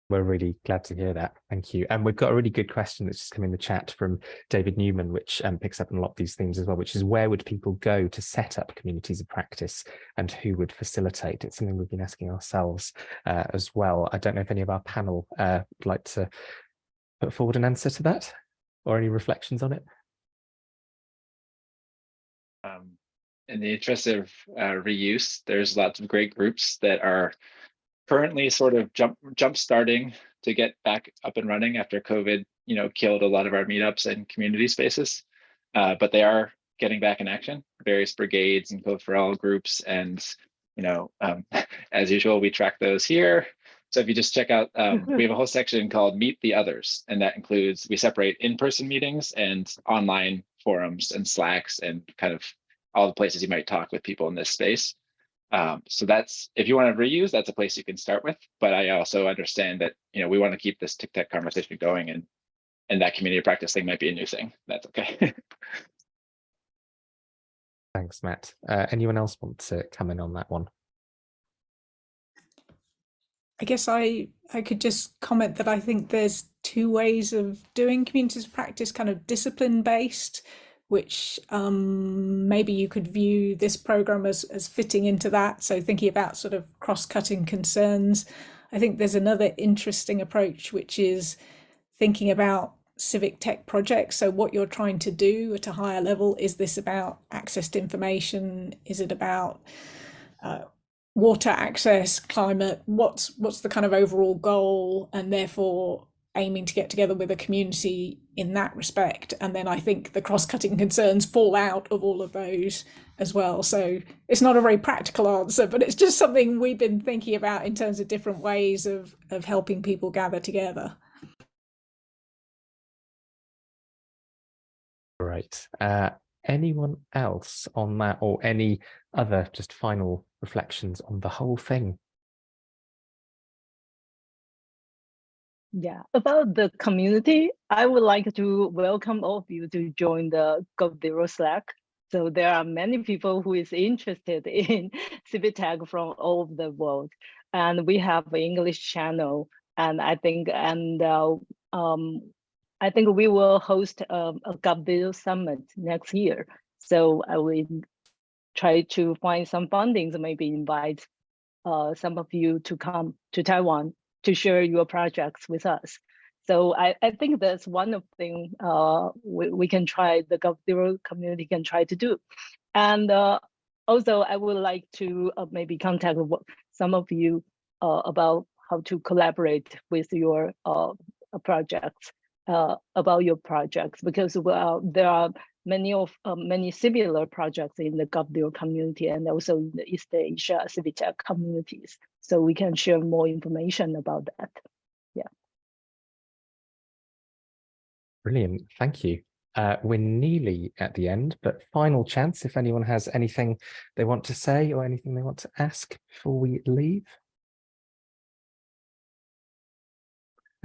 We're really glad to hear that. Thank you. And we've got a really good question that's just come in the chat from David Newman, which um, picks up on a lot of these themes as well, which is where would people go to set up communities of practice and who would facilitate? It's something we've been asking ourselves uh, as well. I don't know if any of our panel uh, would like to put forward an answer to that or any reflections on it. Um, in the interest of uh, reuse, there's lots of great groups that are currently sort of jump jump starting to get back up and running after COVID, you know, killed a lot of our meetups and community spaces. Uh, but they are getting back in action, various brigades and code for all groups. And, you know, um, [laughs] as usual, we track those here. So if you just check out, um, we have a whole section called Meet the Others, and that includes, we separate in-person meetings and online forums and Slacks and kind of all the places you might talk with people in this space. Um, so that's if you want to reuse, that's a place you can start with. But I also understand that you know we want to keep this TICTeC conversation going, and and that community practice thing might be a new thing. That's okay. [laughs] Thanks, Matt. Uh, anyone else want to come in on that one? I guess I I could just comment that I think there's two ways of doing communities of practice, kind of discipline based which um, maybe you could view this program as, as fitting into that. So thinking about sort of cross-cutting concerns. I think there's another interesting approach, which is thinking about civic tech projects. So what you're trying to do at a higher level, is this about access to information? Is it about uh, water access, climate? What's, what's the kind of overall goal? And therefore, aiming to get together with a community in that respect. And then I think the cross-cutting concerns fall out of all of those as well. So it's not a very practical answer, but it's just something we've been thinking about in terms of different ways of, of helping people gather together. Right. Uh, anyone else on that or any other just final reflections on the whole thing? Yeah, about the community, I would like to welcome all of you to join the GovZero Slack. So there are many people who is interested [laughs] in Tech from all over the world. And we have an English channel. And I think, and uh, um, I think we will host um, a GovZero Summit next year. So I will try to find some fundings, maybe invite uh, some of you to come to Taiwan to share your projects with us. So I, I think that's one of the things uh, we, we can try, the GovZero community can try to do. And uh, also I would like to uh, maybe contact some of you uh, about how to collaborate with your uh, projects, uh, about your projects, because well, there are many of many similar projects in the GovZero community and also in the East Asia civic tech communities so we can share more information about that. Yeah. Brilliant. Thank you. Uh, we're nearly at the end, but final chance if anyone has anything they want to say or anything they want to ask before we leave.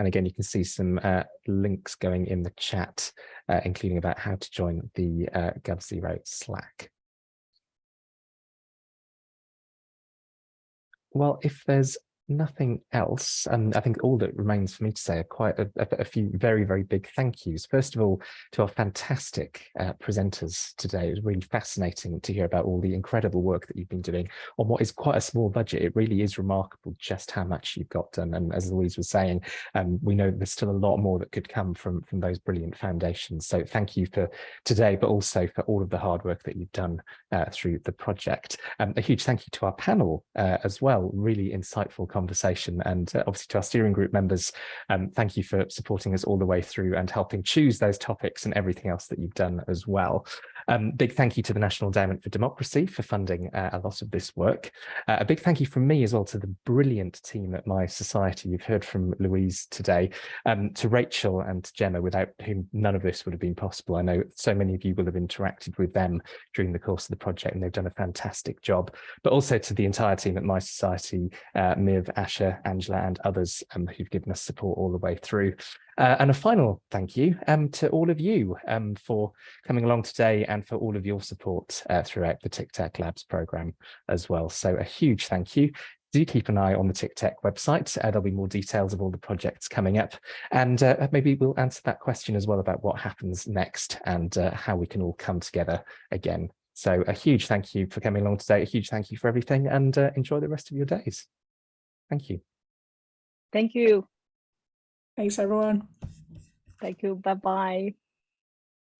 And again, you can see some uh, links going in the chat, uh, including about how to join the uh, GovZero Slack. Well, if there's nothing else, and I think all that remains for me to say are quite a, a, a few very, very big thank yous. First of all, to our fantastic uh, presenters today. It was really fascinating to hear about all the incredible work that you've been doing on what is quite a small budget. It really is remarkable just how much you've got done. And as Louise was saying, um, we know there's still a lot more that could come from, from those brilliant foundations. So thank you for today, but also for all of the hard work that you've done uh, through the project. Um, a huge thank you to our panel uh, as well, really insightful conversation and uh, obviously to our steering group members, um, thank you for supporting us all the way through and helping choose those topics and everything else that you've done as well. Um, big thank you to the National Endowment for Democracy for funding uh, a lot of this work. Uh, a big thank you from me as well to the brilliant team at mySociety. You've heard from Louise today, um, to Rachel and to Gemma, without whom none of this would have been possible. I know so many of you will have interacted with them during the course of the project and they've done a fantastic job, but also to the entire team at mySociety, uh, Myf, Asher, Angela and others um, who've given us support all the way through. Uh, and a final thank you um, to all of you um, for coming along today and for all of your support uh, throughout the TICTeC Labs program as well. So a huge thank you. Do keep an eye on the TICTeC website. Uh, there'll be more details of all the projects coming up. And uh, maybe we'll answer that question as well about what happens next and uh, how we can all come together again. So a huge thank you for coming along today. A huge thank you for everything and uh, enjoy the rest of your days. Thank you. Thank you. Thanks, everyone. Thank you. Bye-bye.